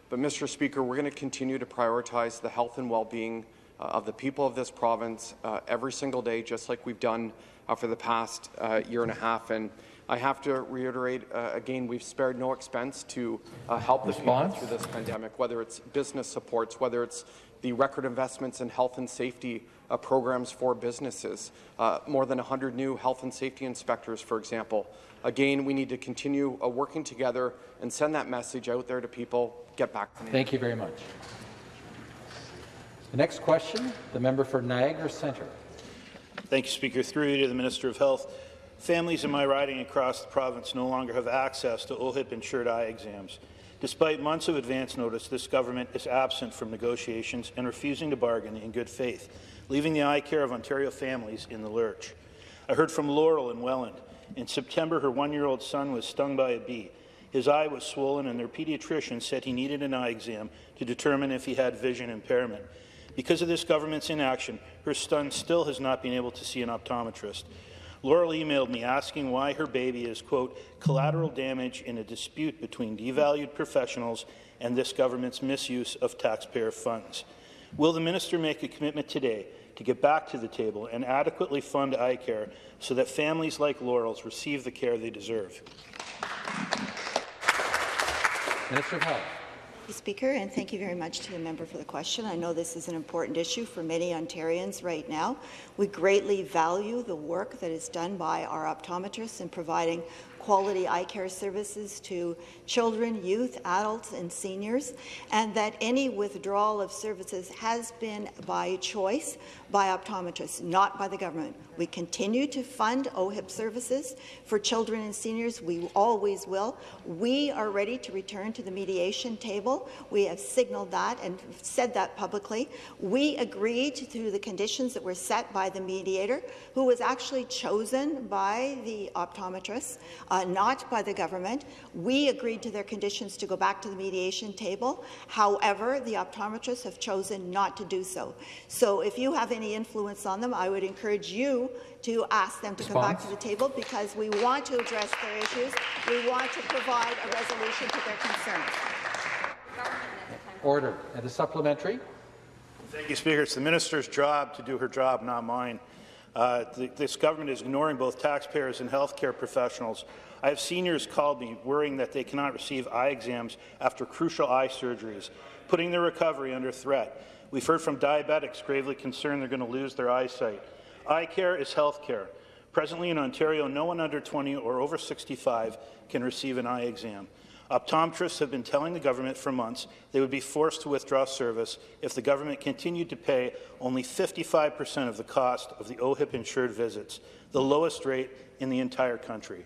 But, Mr. Speaker, we're going to continue to prioritize the health and well-being of the people of this province every single day, just like we've done for the past year and a half. And I have to reiterate again, we've spared no expense to help the people through this pandemic, whether it's business supports, whether it's the record investments in health and safety uh, programs for businesses, uh, more than 100 new health and safety inspectors, for example. Again, we need to continue uh, working together and send that message out there to people. Get back to Thank you very much. The next question, the member for Niagara Centre. Thank you, Speaker. Through you to the Minister of Health. Families in my riding across the province no longer have access to OHIP-insured eye exams. Despite months of advance notice, this government is absent from negotiations and refusing to bargain in good faith leaving the eye care of Ontario families in the lurch. I heard from Laurel in Welland. In September, her one-year-old son was stung by a bee. His eye was swollen, and their pediatrician said he needed an eye exam to determine if he had vision impairment. Because of this government's inaction, her son still has not been able to see an optometrist. Laurel emailed me asking why her baby is, quote, collateral damage in a dispute between devalued professionals and this government's misuse of taxpayer funds. Will the minister make a commitment today to get back to the table and adequately fund eye care so that families like Laurel's receive the care they deserve. Minister of Health. Speaker, and thank you very much to the member for the question. I know this is an important issue for many Ontarians right now. We greatly value the work that is done by our optometrists in providing quality eye care services to children, youth, adults, and seniors, and that any withdrawal of services has been by choice by optometrists, not by the government. We continue to fund OHIP services for children and seniors. We always will. We are ready to return to the mediation table. We have signaled that and said that publicly. We agreed to the conditions that were set by the mediator, who was actually chosen by the optometrists, uh, not by the government. We agreed to their conditions to go back to the mediation table. However, the optometrists have chosen not to do so. So if you have any influence on them, I would encourage you to ask them to Response? come back to the table because we want to address their issues. We want to provide a resolution to their concerns. Order. And a supplementary. Thank you, Speaker. It's the minister's job to do her job, not mine. Uh, th this government is ignoring both taxpayers and healthcare professionals. I have seniors called me worrying that they cannot receive eye exams after crucial eye surgeries, putting their recovery under threat. We've heard from diabetics gravely concerned they're going to lose their eyesight. Eye care is health care. Presently in Ontario, no one under 20 or over 65 can receive an eye exam. Optometrists have been telling the government for months they would be forced to withdraw service if the government continued to pay only 55 per cent of the cost of the OHIP-insured visits, the lowest rate in the entire country.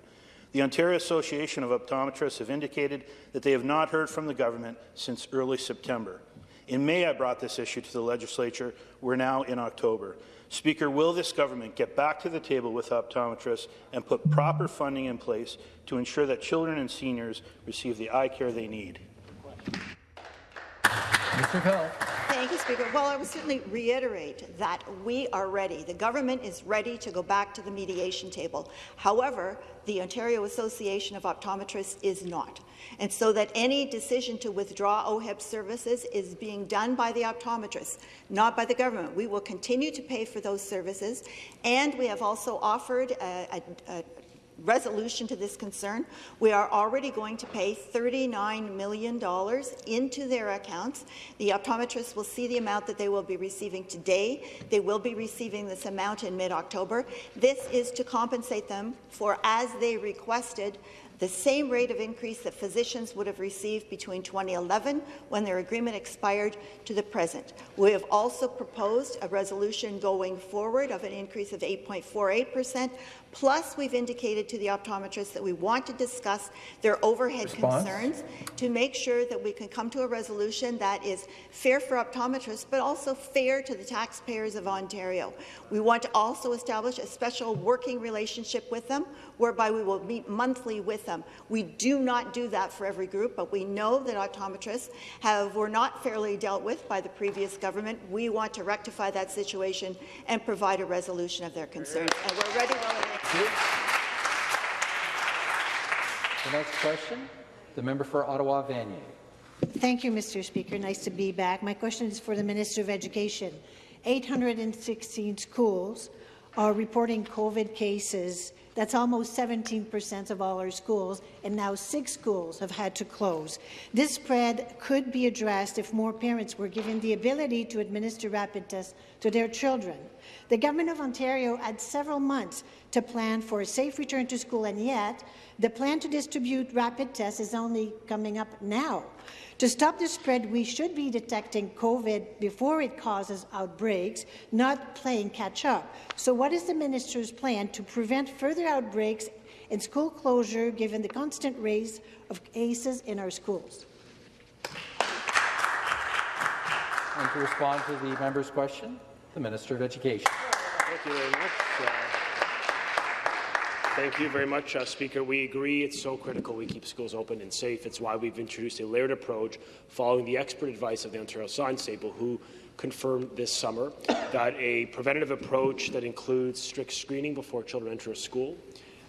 The Ontario Association of Optometrists have indicated that they have not heard from the government since early September. In May, I brought this issue to the legislature. We're now in October. Speaker, will this government get back to the table with optometrists and put proper funding in place to ensure that children and seniors receive the eye care they need? Mr. Hill. Thank you, Speaker. Well, I would certainly reiterate that we are ready. The government is ready to go back to the mediation table. However, the Ontario Association of Optometrists is not. And so that any decision to withdraw OHIP services is being done by the optometrists, not by the government. We will continue to pay for those services, and we have also offered a, a, a resolution to this concern. We are already going to pay $39 million into their accounts. The optometrists will see the amount that they will be receiving today. They will be receiving this amount in mid-October. This is to compensate them for, as they requested, the same rate of increase that physicians would have received between 2011, when their agreement expired, to the present. We have also proposed a resolution going forward of an increase of 8.48 per cent, plus we've indicated to the optometrists that we want to discuss their overhead Response? concerns to make sure that we can come to a resolution that is fair for optometrists, but also fair to the taxpayers of Ontario. We want to also establish a special working relationship with them, whereby we will meet monthly with them. We do not do that for every group, but we know that optometrists have, were not fairly dealt with by the previous government. We want to rectify that situation and provide a resolution of their concerns, and we're ready while it The next question, the member for Ottawa Vanier. Thank you, Mr. Speaker. Nice to be back. My question is for the Minister of Education. 816 schools are reporting COVID cases. That's almost 17 percent of all our schools, and now six schools have had to close. This spread could be addressed if more parents were given the ability to administer rapid tests to their children. The Government of Ontario had several months to plan for a safe return to school, and yet the plan to distribute rapid tests is only coming up now. To stop the spread, we should be detecting COVID before it causes outbreaks, not playing catch-up. So what is the minister's plan to prevent further outbreaks and school closure, given the constant rise of cases in our schools? And to respond to the member's question, the Minister of Education. Thank you very much. Uh, Thank you very much, uh, Speaker. We agree it's so critical we keep schools open and safe. It's why we've introduced a layered approach following the expert advice of the Ontario Science Table, who confirmed this summer that a preventative approach that includes strict screening before children enter a school,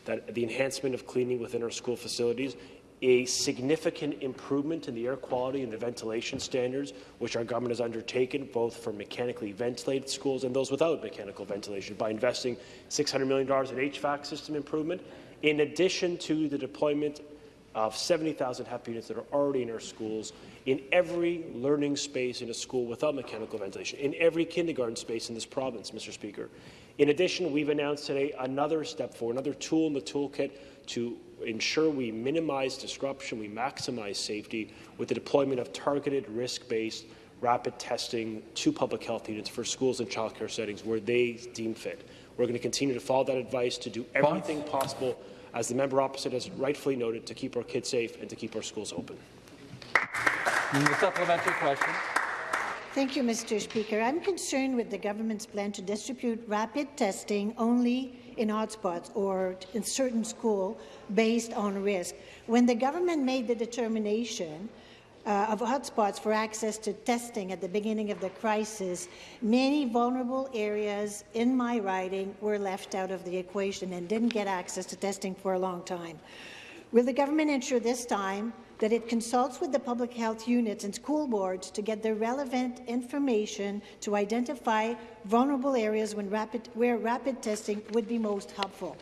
that the enhancement of cleaning within our school facilities, a significant improvement in the air quality and the ventilation standards, which our government has undertaken, both for mechanically ventilated schools and those without mechanical ventilation, by investing $600 million in HVAC system improvement, in addition to the deployment of 70,000 HEPA units that are already in our schools, in every learning space in a school without mechanical ventilation, in every kindergarten space in this province, Mr. Speaker. In addition, we've announced today another step forward, another tool in the toolkit to ensure we minimize disruption, we maximize safety with the deployment of targeted, risk-based rapid testing to public health units for schools and childcare settings where they deem fit. We're going to continue to follow that advice to do everything possible, as the member opposite has rightfully noted, to keep our kids safe and to keep our schools open. The supplementary question. Thank you, Mr. Speaker. I'm concerned with the government's plan to distribute rapid testing only in hotspots or in certain schools based on risk. When the government made the determination uh, of hotspots for access to testing at the beginning of the crisis, many vulnerable areas in my riding were left out of the equation and didn't get access to testing for a long time. Will the government ensure this time that it consults with the public health units and school boards to get the relevant information to identify vulnerable areas rapid, where rapid testing would be most helpful?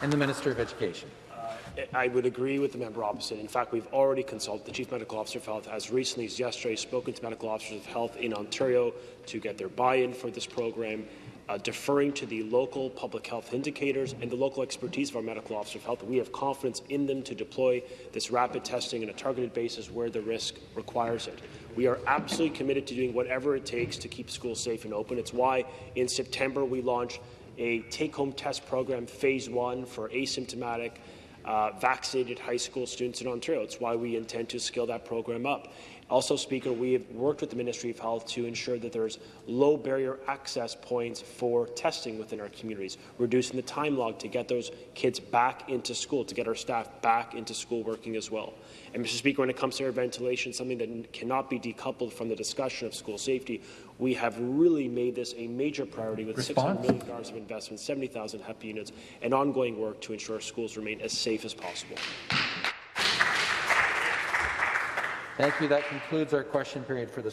And the Minister of Education. Uh, I would agree with the member opposite. In fact, we've already consulted the Chief Medical Officer of Health as recently as yesterday, spoken to medical officers of health in Ontario to get their buy-in for this program, uh, deferring to the local public health indicators and the local expertise of our medical officer of health. We have confidence in them to deploy this rapid testing on a targeted basis where the risk requires it. We are absolutely committed to doing whatever it takes to keep schools safe and open. It's why in September we launched a take-home test program, phase one, for asymptomatic uh, vaccinated high school students in Ontario. It's why we intend to scale that program up. Also, Speaker, we have worked with the Ministry of Health to ensure that there's low barrier access points for testing within our communities, reducing the time log to get those kids back into school, to get our staff back into school working as well. And, Mr. Speaker, when it comes to air ventilation, something that cannot be decoupled from the discussion of school safety, we have really made this a major priority with Response? $600 million of investment, 70,000 HEPA units, and ongoing work to ensure schools remain as safe as possible. Thank you. That concludes our question period for this